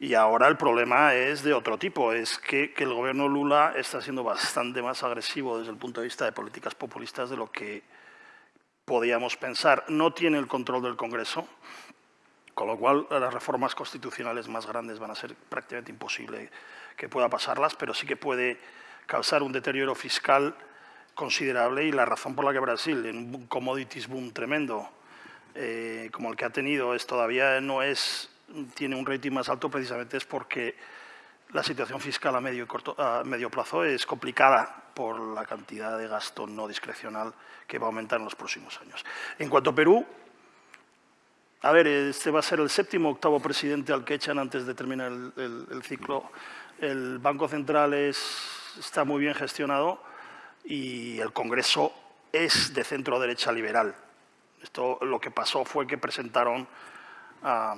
y ahora el problema es de otro tipo, es que, que, el gobierno Lula está siendo bastante más agresivo desde el punto de vista de políticas populistas de lo que podíamos pensar. No tiene el control del Congreso, con lo cual las reformas constitucionales más grandes van a ser prácticamente imposible que pueda pasarlas, pero sí que puede causar un deterioro fiscal considerable y la razón por la que Brasil, en un commodities boom tremendo eh, como el que ha tenido, es todavía no es, tiene un rating más alto precisamente es porque la situación fiscal a medio, corto, a medio plazo es complicada por la cantidad de gasto no discrecional que va a aumentar en los próximos años. En cuanto a Perú, a ver, este va a ser el séptimo octavo presidente al que echan antes de terminar el, ciclo. El Banco Central está muy bien gestionado y el Congreso es de centro derecha liberal. Esto lo que pasó fue que presentaron a,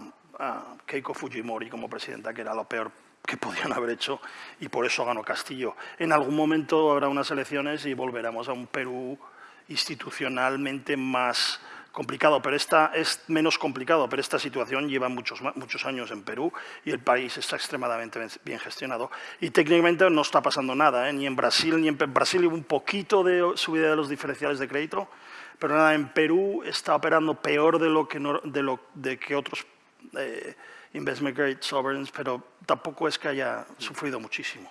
Keiko Fujimori como presidenta, que era lo peor que podían haber hecho, y por eso ganó Castillo. En algún momento habrá unas elecciones y volveremos a un Perú institucionalmente más complicado, pero esta es menos complicado, pero esta situación lleva muchos, muchos años en Perú y el país está extremadamente bien gestionado. Y técnicamente no está pasando nada, ¿eh? ni en Brasil, ni en Brasil hubo un poquito de subida de los diferenciales de crédito, pero nada, en Perú está operando peor de lo que, de lo, de que otros eh, investment grade sovereigns, pero tampoco es que haya sufrido muchísimo.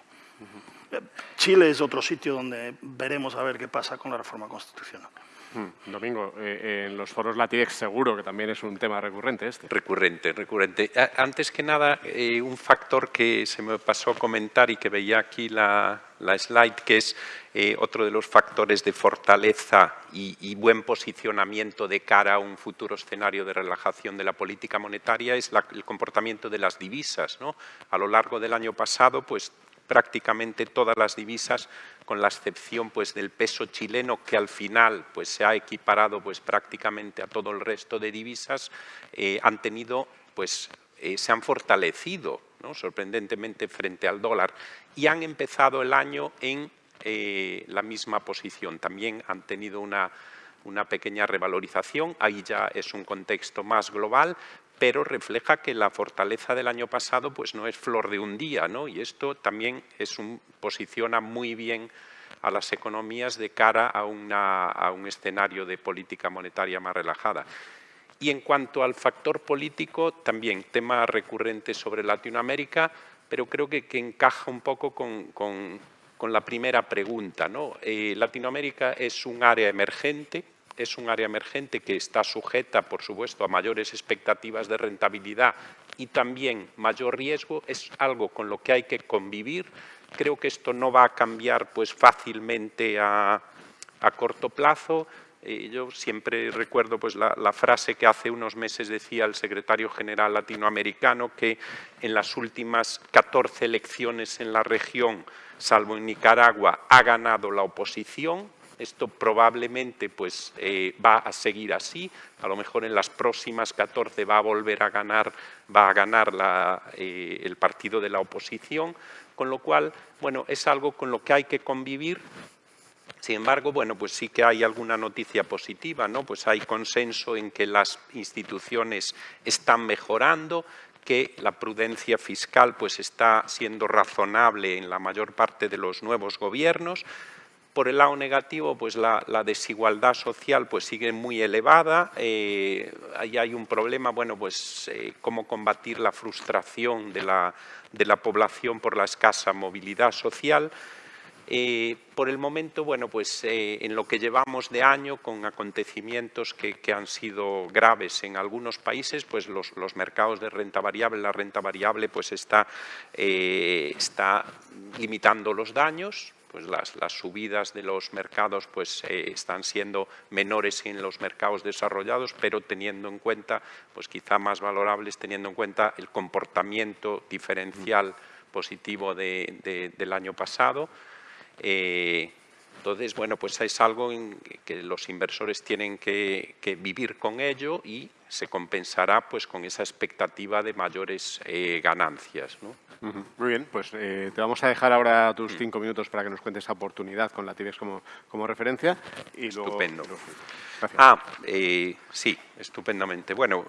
Chile es otro sitio donde veremos a ver qué pasa con la reforma constitucional. Hmm, Domingo, eh, en los foros Latidex seguro que también es un tema recurrente este. Recurrente, recurrente. Antes que nada, eh, un factor que se me pasó comentar y que veía aquí la, slide, que es eh, otro de los factores de fortaleza y, buen posicionamiento de cara a un futuro escenario de relajación de la política monetaria, es el comportamiento de las divisas. ¿no? A lo largo del año pasado, pues prácticamente todas las divisas, con la excepción pues, del peso chileno, que al final pues, se ha equiparado pues, prácticamente a todo el resto de divisas, eh, han tenido, pues, eh, se han fortalecido sorprendentemente frente al dólar y han empezado el año en eh, la misma posición. También han tenido una, una pequeña revalorización, ahí ya es un contexto más global, pero refleja que la fortaleza del año pasado pues no es flor de un día, ¿no? y esto también posiciona muy bien a las economías de cara a, un escenario de política monetaria más relajada. Y en cuanto al factor político, también tema recurrente sobre Latinoamérica, pero creo que, encaja un poco con, la primera pregunta. Eh, Latinoamérica es un área emergente, es un área emergente que está sujeta, por supuesto, a mayores expectativas de rentabilidad y también mayor riesgo, es algo con lo que hay que convivir. Creo que esto no va a cambiar pues, fácilmente a, corto plazo. Eh, yo siempre recuerdo pues, la, frase que hace unos meses decía el secretario general latinoamericano que en las últimas 14 elecciones en la región, salvo en Nicaragua, ha ganado la oposición, esto probablemente pues, eh, va a seguir así, a lo mejor en las próximas 14 va a volver a ganar, va a ganar eh, el partido de la oposición, con lo cual, bueno, es algo con lo que hay que convivir. Sin embargo, bueno, pues sí que hay alguna noticia positiva, ¿no? Pues hay consenso en que las instituciones están mejorando, que la prudencia fiscal pues está siendo razonable en la mayor parte de los nuevos gobiernos, por el lado negativo, pues la, desigualdad social pues sigue muy elevada. Eh, ahí hay un problema, bueno, pues eh, cómo combatir la frustración de la, población por la escasa movilidad social. Eh, por el momento, bueno, pues en lo que llevamos de año, con acontecimientos que, han sido graves en algunos países, pues los, mercados de renta variable, la renta variable pues está limitando los daños, pues las, subidas de los mercados pues, eh, están siendo menores en los mercados desarrollados, pero teniendo en cuenta, pues quizá más valorables, teniendo en cuenta el comportamiento diferencial positivo del año pasado. Eh, Entonces, bueno, pues es algo en que los inversores tienen que, vivir con ello y se compensará pues con esa expectativa de mayores eh, ganancias. Muy bien, pues eh, te vamos a dejar ahora tus cinco minutos para que nos cuentes esa oportunidad con la TIBEX como, como referencia. Y Estupendo. Ah, eh, sí, estupendamente. Bueno,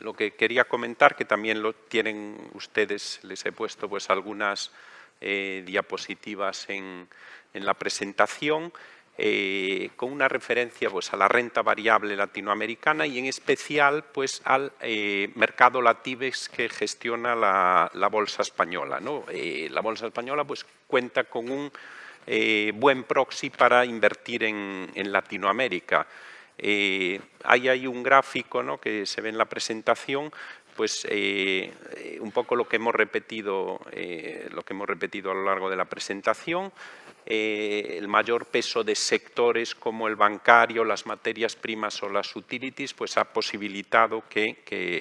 lo que quería comentar, que también lo tienen ustedes, les he puesto pues algunas diapositivas en, en la presentación eh, con una referencia pues, a la renta variable latinoamericana y en especial pues, al eh, mercado Latibex que gestiona la, bolsa española. ¿no? Eh, la bolsa española pues, cuenta con un buen proxy para invertir en, en Latinoamérica. ahí hay un gráfico ¿no? que se ve en la presentación pues un poco lo que hemos repetido lo que hemos repetido a lo largo de la presentación eh, el mayor peso de sectores como el bancario, las materias primas o las utilities, pues ha posibilitado que,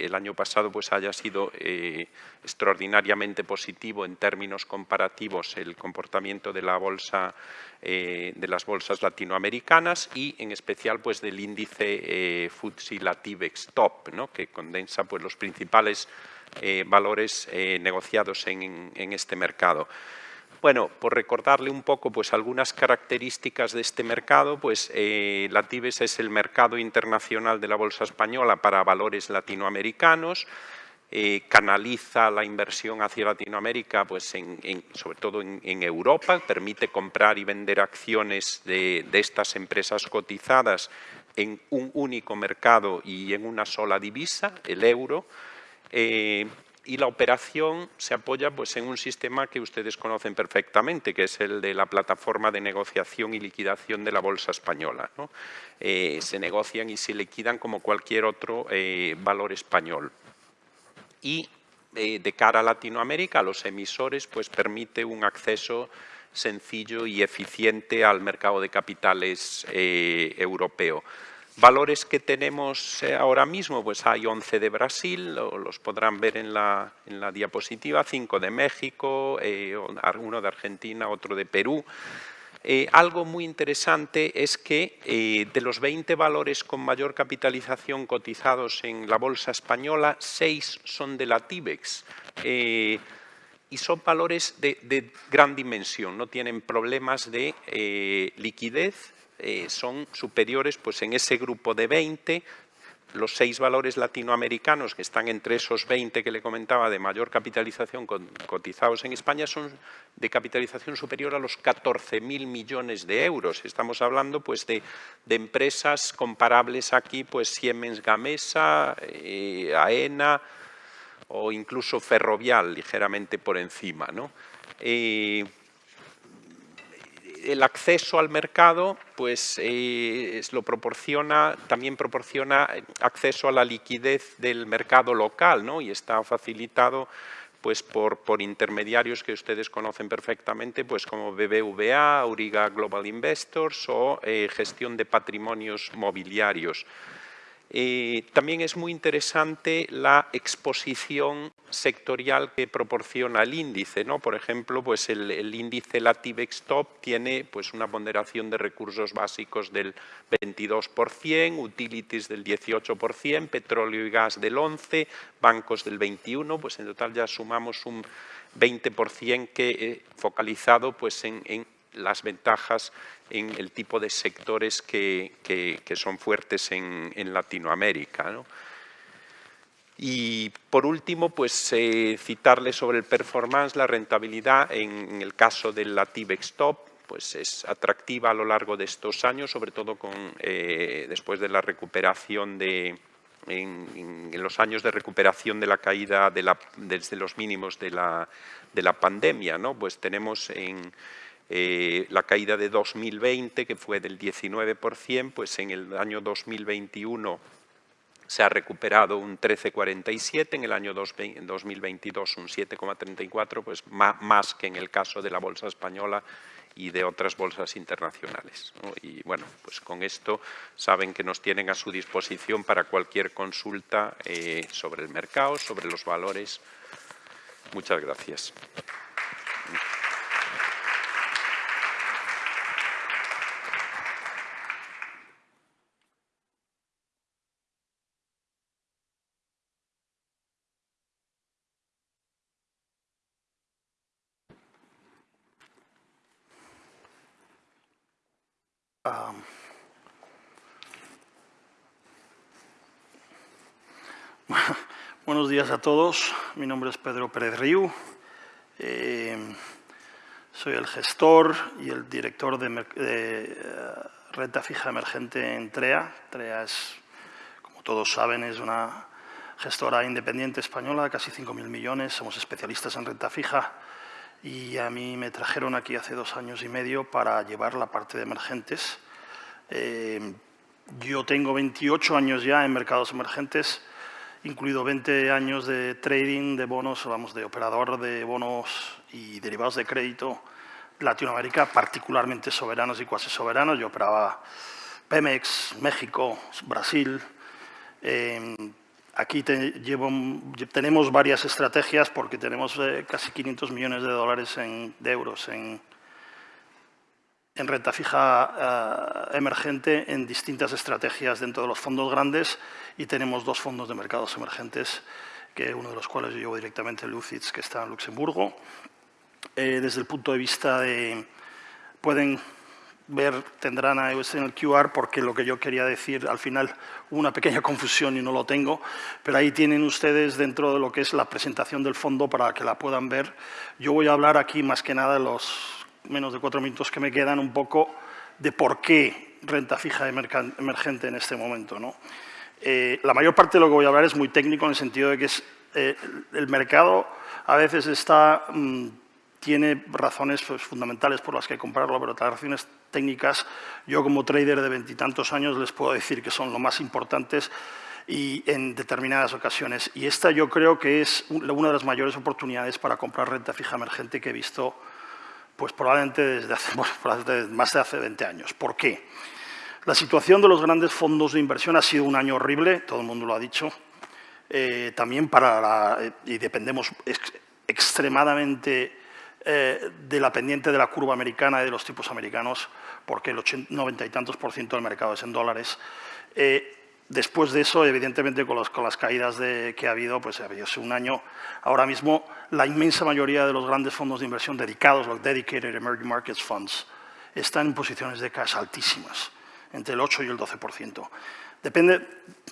el año pasado pues haya sido eh, extraordinariamente positivo en términos comparativos el comportamiento de la bolsa eh, de las bolsas latinoamericanas y en especial pues del índice FTSE Latibex Top, que condensa pues los principales valores negociados en este mercado. Bueno, por recordarle un poco pues, algunas características de este mercado, pues eh, la TIBES es el mercado internacional de la bolsa española para valores latinoamericanos, eh, canaliza la inversión hacia Latinoamérica, pues sobre todo en, Europa, permite comprar y vender acciones de, estas empresas cotizadas en un único mercado y en una sola divisa, el euro. Eh, y la operación se apoya pues, en un sistema que ustedes conocen perfectamente, que es el de la plataforma de negociación y liquidación de la Bolsa Española. Eh, se negocian y se liquidan como cualquier otro eh, valor español. Y eh, de cara a Latinoamérica, a los emisores, pues permite un acceso sencillo y eficiente al mercado de capitales europeo. Valores que tenemos eh, ahora mismo, pues hay 11 de Brasil, los podrán ver en la, diapositiva, 5 de México, eh, uno de Argentina, otro de Perú. Eh, algo muy interesante es que de los 20 valores con mayor capitalización cotizados en la bolsa española, 6 son de la TIBEX y son valores de, de, gran dimensión, no tienen problemas de liquidez eh, son superiores pues, en ese grupo de 20, los seis valores latinoamericanos que están entre esos 20 que le comentaba de mayor capitalización cotizados en España son de capitalización superior a los 14.000 millones de euros. Estamos hablando pues, de, empresas comparables aquí, pues Siemens Gamesa, eh, AENA o incluso Ferrovial, ligeramente por encima. ¿no? Eh, el acceso al mercado pues, eh, lo proporciona, también proporciona acceso a la liquidez del mercado local ¿no? y está facilitado pues, por, por, intermediarios que ustedes conocen perfectamente, pues, como BBVA, Auriga Global Investors o eh, gestión de patrimonios mobiliarios. Eh, también es muy interesante la exposición sectorial que proporciona el índice. ¿no? Por ejemplo, pues el, índice Latibex Top tiene pues, una ponderación de recursos básicos del 22%, utilities del 18%, petróleo y gas del 11%, bancos del 21%, pues en total ya sumamos un 20% que eh, focalizado pues, en las ventajas en el tipo de sectores que, son fuertes en, Latinoamérica. Y por último, pues eh, citarle sobre el performance, la rentabilidad en, el caso del la Top, pues es atractiva a lo largo de estos años, sobre todo con, eh, después de la recuperación de, en, los años de recuperación de la caída de la, desde los mínimos de la, de la pandemia, ¿no? Pues tenemos en, eh, la caída de 2020, que fue del 19%, pues en el año 2021 se ha recuperado un 13,47, en el año 2022 un 7,34, pues más que en el caso de la bolsa española y de otras bolsas internacionales. Y bueno, pues con esto saben que nos tienen a su disposición para cualquier consulta eh, sobre el mercado, sobre los valores. Muchas gracias. Ah, buenos días a todos. Mi nombre es Pedro Pérez Riu. Eh, soy el gestor y el director de, eh, renta fija emergente en TREA. TREA es, como todos saben, es una gestora independiente española, casi 5.000 millones. Somos especialistas en renta fija y a mí me trajeron aquí hace dos años y medio para llevar la parte de emergentes. Eh, yo tengo 28 años ya en mercados emergentes, incluido 20 años de trading de bonos, vamos, de operador de bonos y derivados de crédito Latinoamérica, particularmente soberanos y cuasi soberanos. Yo operaba Pemex, México, Brasil. Eh, Aquí tenemos varias estrategias porque tenemos eh, casi 500 millones de dólares en, de euros en, renta fija eh, emergente en distintas estrategias dentro de los fondos grandes y tenemos dos fondos de mercados emergentes, que uno de los cuales yo llevo directamente, Lucids, que está en Luxemburgo. Eh, desde el punto de vista de... pueden ver, tendrán a iOS en el QR porque lo que yo quería decir al final hubo una pequeña confusión y no lo tengo, pero ahí tienen ustedes dentro de lo que es la presentación del fondo para que la puedan ver. Yo voy a hablar aquí más que nada en los menos de cuatro minutos que me quedan un poco de por qué renta fija emergente en este momento. ¿no? Eh, la mayor parte de lo que voy a hablar es muy técnico en el sentido de que es, eh, el mercado a veces está... Mm, tiene razones pues, fundamentales por las que comprarlo, pero las razones técnicas, yo como trader de veintitantos años les puedo decir que son lo más importantes y en determinadas ocasiones. Y esta yo creo que es una de las mayores oportunidades para comprar renta fija emergente que he visto pues probablemente desde hace, más de hace 20 años. ¿Por qué? La situación de los grandes fondos de inversión ha sido un año horrible, todo el mundo lo ha dicho, eh, también para la, y dependemos extremadamente eh, de la pendiente de la curva americana y de los tipos americanos, porque el 80, 90 y tantos por ciento del mercado es en dólares. Eh, después de eso, evidentemente, con, las caídas de, que ha habido, pues ha habido un año, ahora mismo la inmensa mayoría de los grandes fondos de inversión dedicados, los Dedicated Emerging Markets Funds, están en posiciones de cash altísimas, entre el 8 y el 12%. Depende,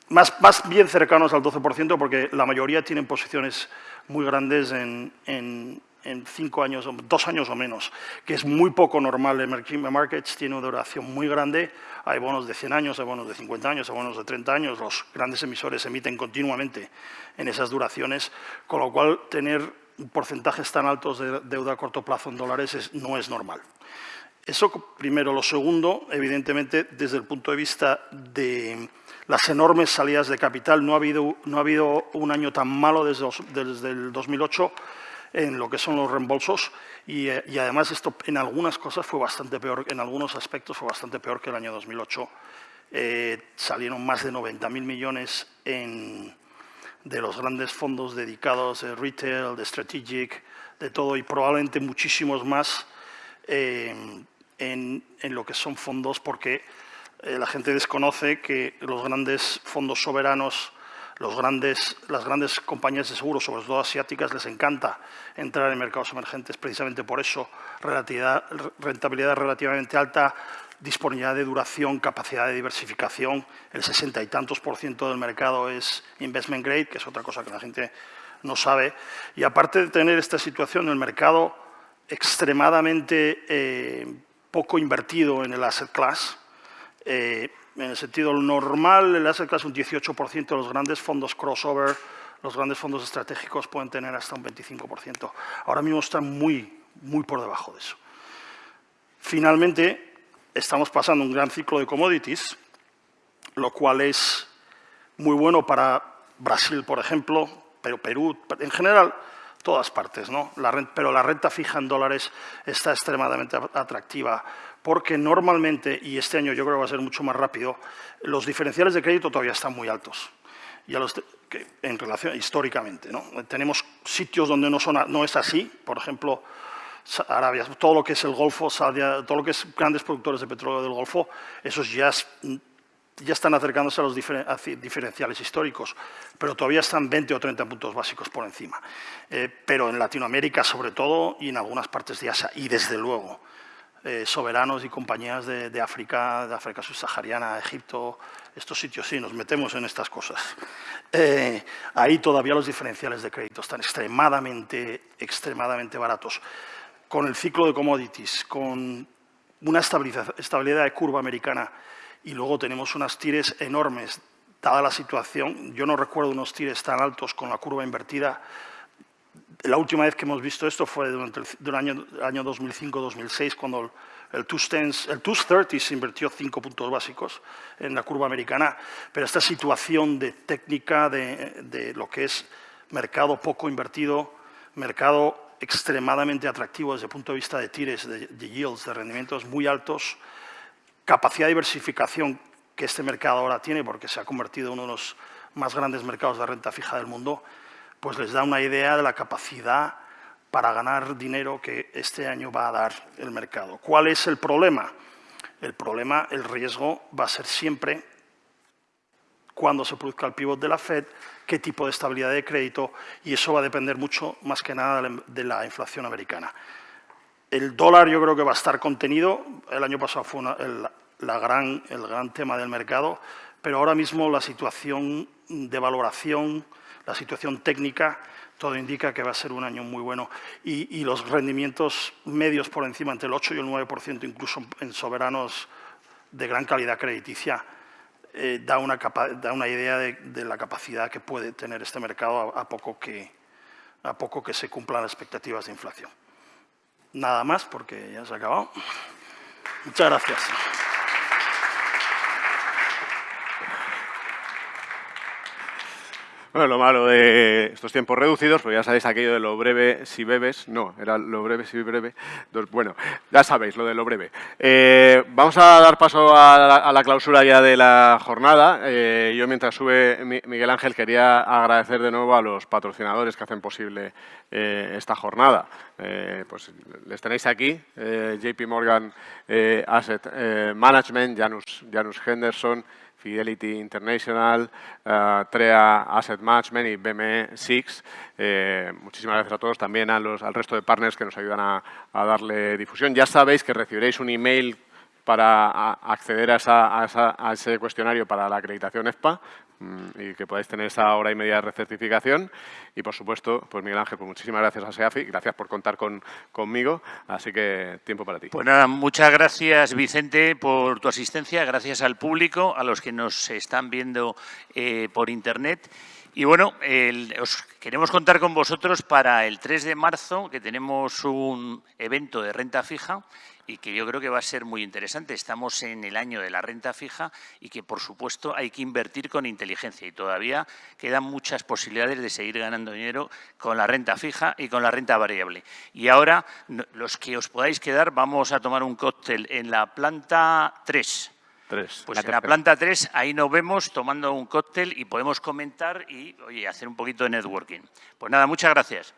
más, más bien cercanos al 12%, porque la mayoría tienen posiciones muy grandes en, en cinco años, dos años o menos, que es muy poco normal. Emerging Markets tiene una duración muy grande. Hay bonos de 100 años, hay bonos de 50 años, hay bonos de 30 años. Los grandes emisores emiten continuamente en esas duraciones, con lo cual tener porcentajes tan altos de deuda a corto plazo en dólares no es normal. Eso primero. Lo segundo, evidentemente, desde el punto de vista de las enormes salidas de capital, no ha habido, no ha habido un año tan malo desde, desde el 2008 en lo que son los reembolsos eh, y, además esto en algunas cosas fue bastante peor, en algunos aspectos fue bastante peor que el año 2008. Eh, salieron más de 90.000 millones de los grandes fondos dedicados de retail, de strategic, de todo y probablemente muchísimos más eh, en, en, lo que son fondos porque la gente desconoce que los grandes fondos soberanos grandes, las grandes compañías de seguros, sobre todo asiáticas, les encanta entrar en mercados emergentes precisamente por eso, rentabilidad relativamente alta, disponibilidad de duración, capacidad de diversificación. El sesenta y tantos por ciento del mercado es investment grade, que es otra cosa que la gente no sabe. Y aparte de tener esta situación, el mercado extremadamente eh, poco invertido en el asset class, eh, en el sentido normal, el asset class un 18%, los grandes fondos crossover, los grandes fondos estratégicos pueden tener hasta un 25%. Ahora mismo están muy, muy por debajo de eso. Finalmente, estamos pasando un gran ciclo de commodities, lo cual es muy bueno para Brasil, por ejemplo, pero Perú, en general, todas partes, ¿no? pero la renta fija en dólares está extremadamente atractiva porque normalmente, y este año yo creo que va a ser mucho más rápido, los diferenciales de crédito todavía están muy altos. en relación históricamente, ¿no? Tenemos sitios donde no, son, no es así, por ejemplo, Arabia, todo lo que es el Golfo, todo lo que es grandes productores de petróleo del Golfo, esos ya, ya están acercándose a los diferenciales históricos, pero todavía están 20 o 30 puntos básicos por encima. Eh, pero en Latinoamérica, sobre todo, y en algunas partes de Asia, y desde luego, eh, soberanos y compañías de, África, de África subsahariana, Egipto, estos sitios, sí, nos metemos en estas cosas. Eh, ahí todavía los diferenciales de crédito están extremadamente, extremadamente baratos. Con el ciclo de commodities, con una estabilidad de curva americana y luego tenemos unas tires enormes, dada la situación, yo no recuerdo unos tires tan altos con la curva invertida la última vez que hemos visto esto fue durante el, año, año 2005-2006, cuando el, el 230 se invirtió cinco puntos básicos en la curva americana, pero esta situación de técnica de, lo que es mercado poco invertido, mercado extremadamente atractivo desde el punto de vista de tires, de, de yields, de rendimientos muy altos, capacidad de diversificación que este mercado ahora tiene, porque se ha convertido en uno de los más grandes mercados de renta fija del mundo, pues les da una idea de la capacidad para ganar dinero que este año va a dar el mercado. ¿Cuál es el problema? El problema, el riesgo va a ser siempre cuando se produzca el pivot de la Fed, qué tipo de estabilidad de crédito y eso va a depender mucho más que nada de la inflación americana. El dólar yo creo que va a estar contenido, el año pasado fue el, la gran, el gran tema del mercado, pero ahora mismo la situación de valoración la situación técnica, todo indica que va a ser un año muy bueno. Y, los rendimientos medios por encima, entre el 8 y el 9%, incluso en soberanos de gran calidad crediticia, eh, da, una idea de, la capacidad que puede tener este mercado a, poco que, a poco que se cumplan las expectativas de inflación. Nada más, porque ya se ha acabado. Muchas gracias. Bueno, lo malo de estos tiempos reducidos, pues ya sabéis aquello de lo breve si bebes, no, era lo breve si breve, bueno, ya sabéis lo de lo breve. Eh, vamos a dar paso a la, clausura ya de la jornada. Eh, yo mientras sube Miguel Ángel quería agradecer de nuevo a los patrocinadores que hacen posible eh, esta jornada. pues les tenéis aquí, JP Morgan Asset Management, Janus, Janus Henderson, Fidelity International, uh, TREA Asset Management y BME6. Eh, muchísimas gracias a todos, también a los, al resto de partners que nos ayudan a darle difusión. Ya sabéis que recibiréis un email para acceder a, ese cuestionario para la acreditación EFPA mm, y que podáis tener esa hora y media de recertificación. Y, por supuesto, pues Miguel Ángel, pues muchísimas gracias a SEAFI, gracias por contar con, conmigo, así que tiempo para ti. Pues nada, muchas gracias, Vicente, por tu asistencia, gracias al público, a los que nos están viendo eh, por Internet. Y bueno, os queremos contar con vosotros para el 3 de marzo, que tenemos un evento de renta fija y que yo creo que va a ser muy interesante. Estamos en el año de la renta fija y que, por supuesto, hay que invertir con inteligencia y todavía quedan muchas posibilidades de seguir ganando dinero con la renta fija y con la renta variable. Y ahora, los que os podáis quedar, vamos a tomar un cóctel en la planta 3. Pues en la planta 3, ahí nos vemos tomando un cóctel y podemos comentar y oye, hacer un poquito de networking. Pues nada, muchas gracias.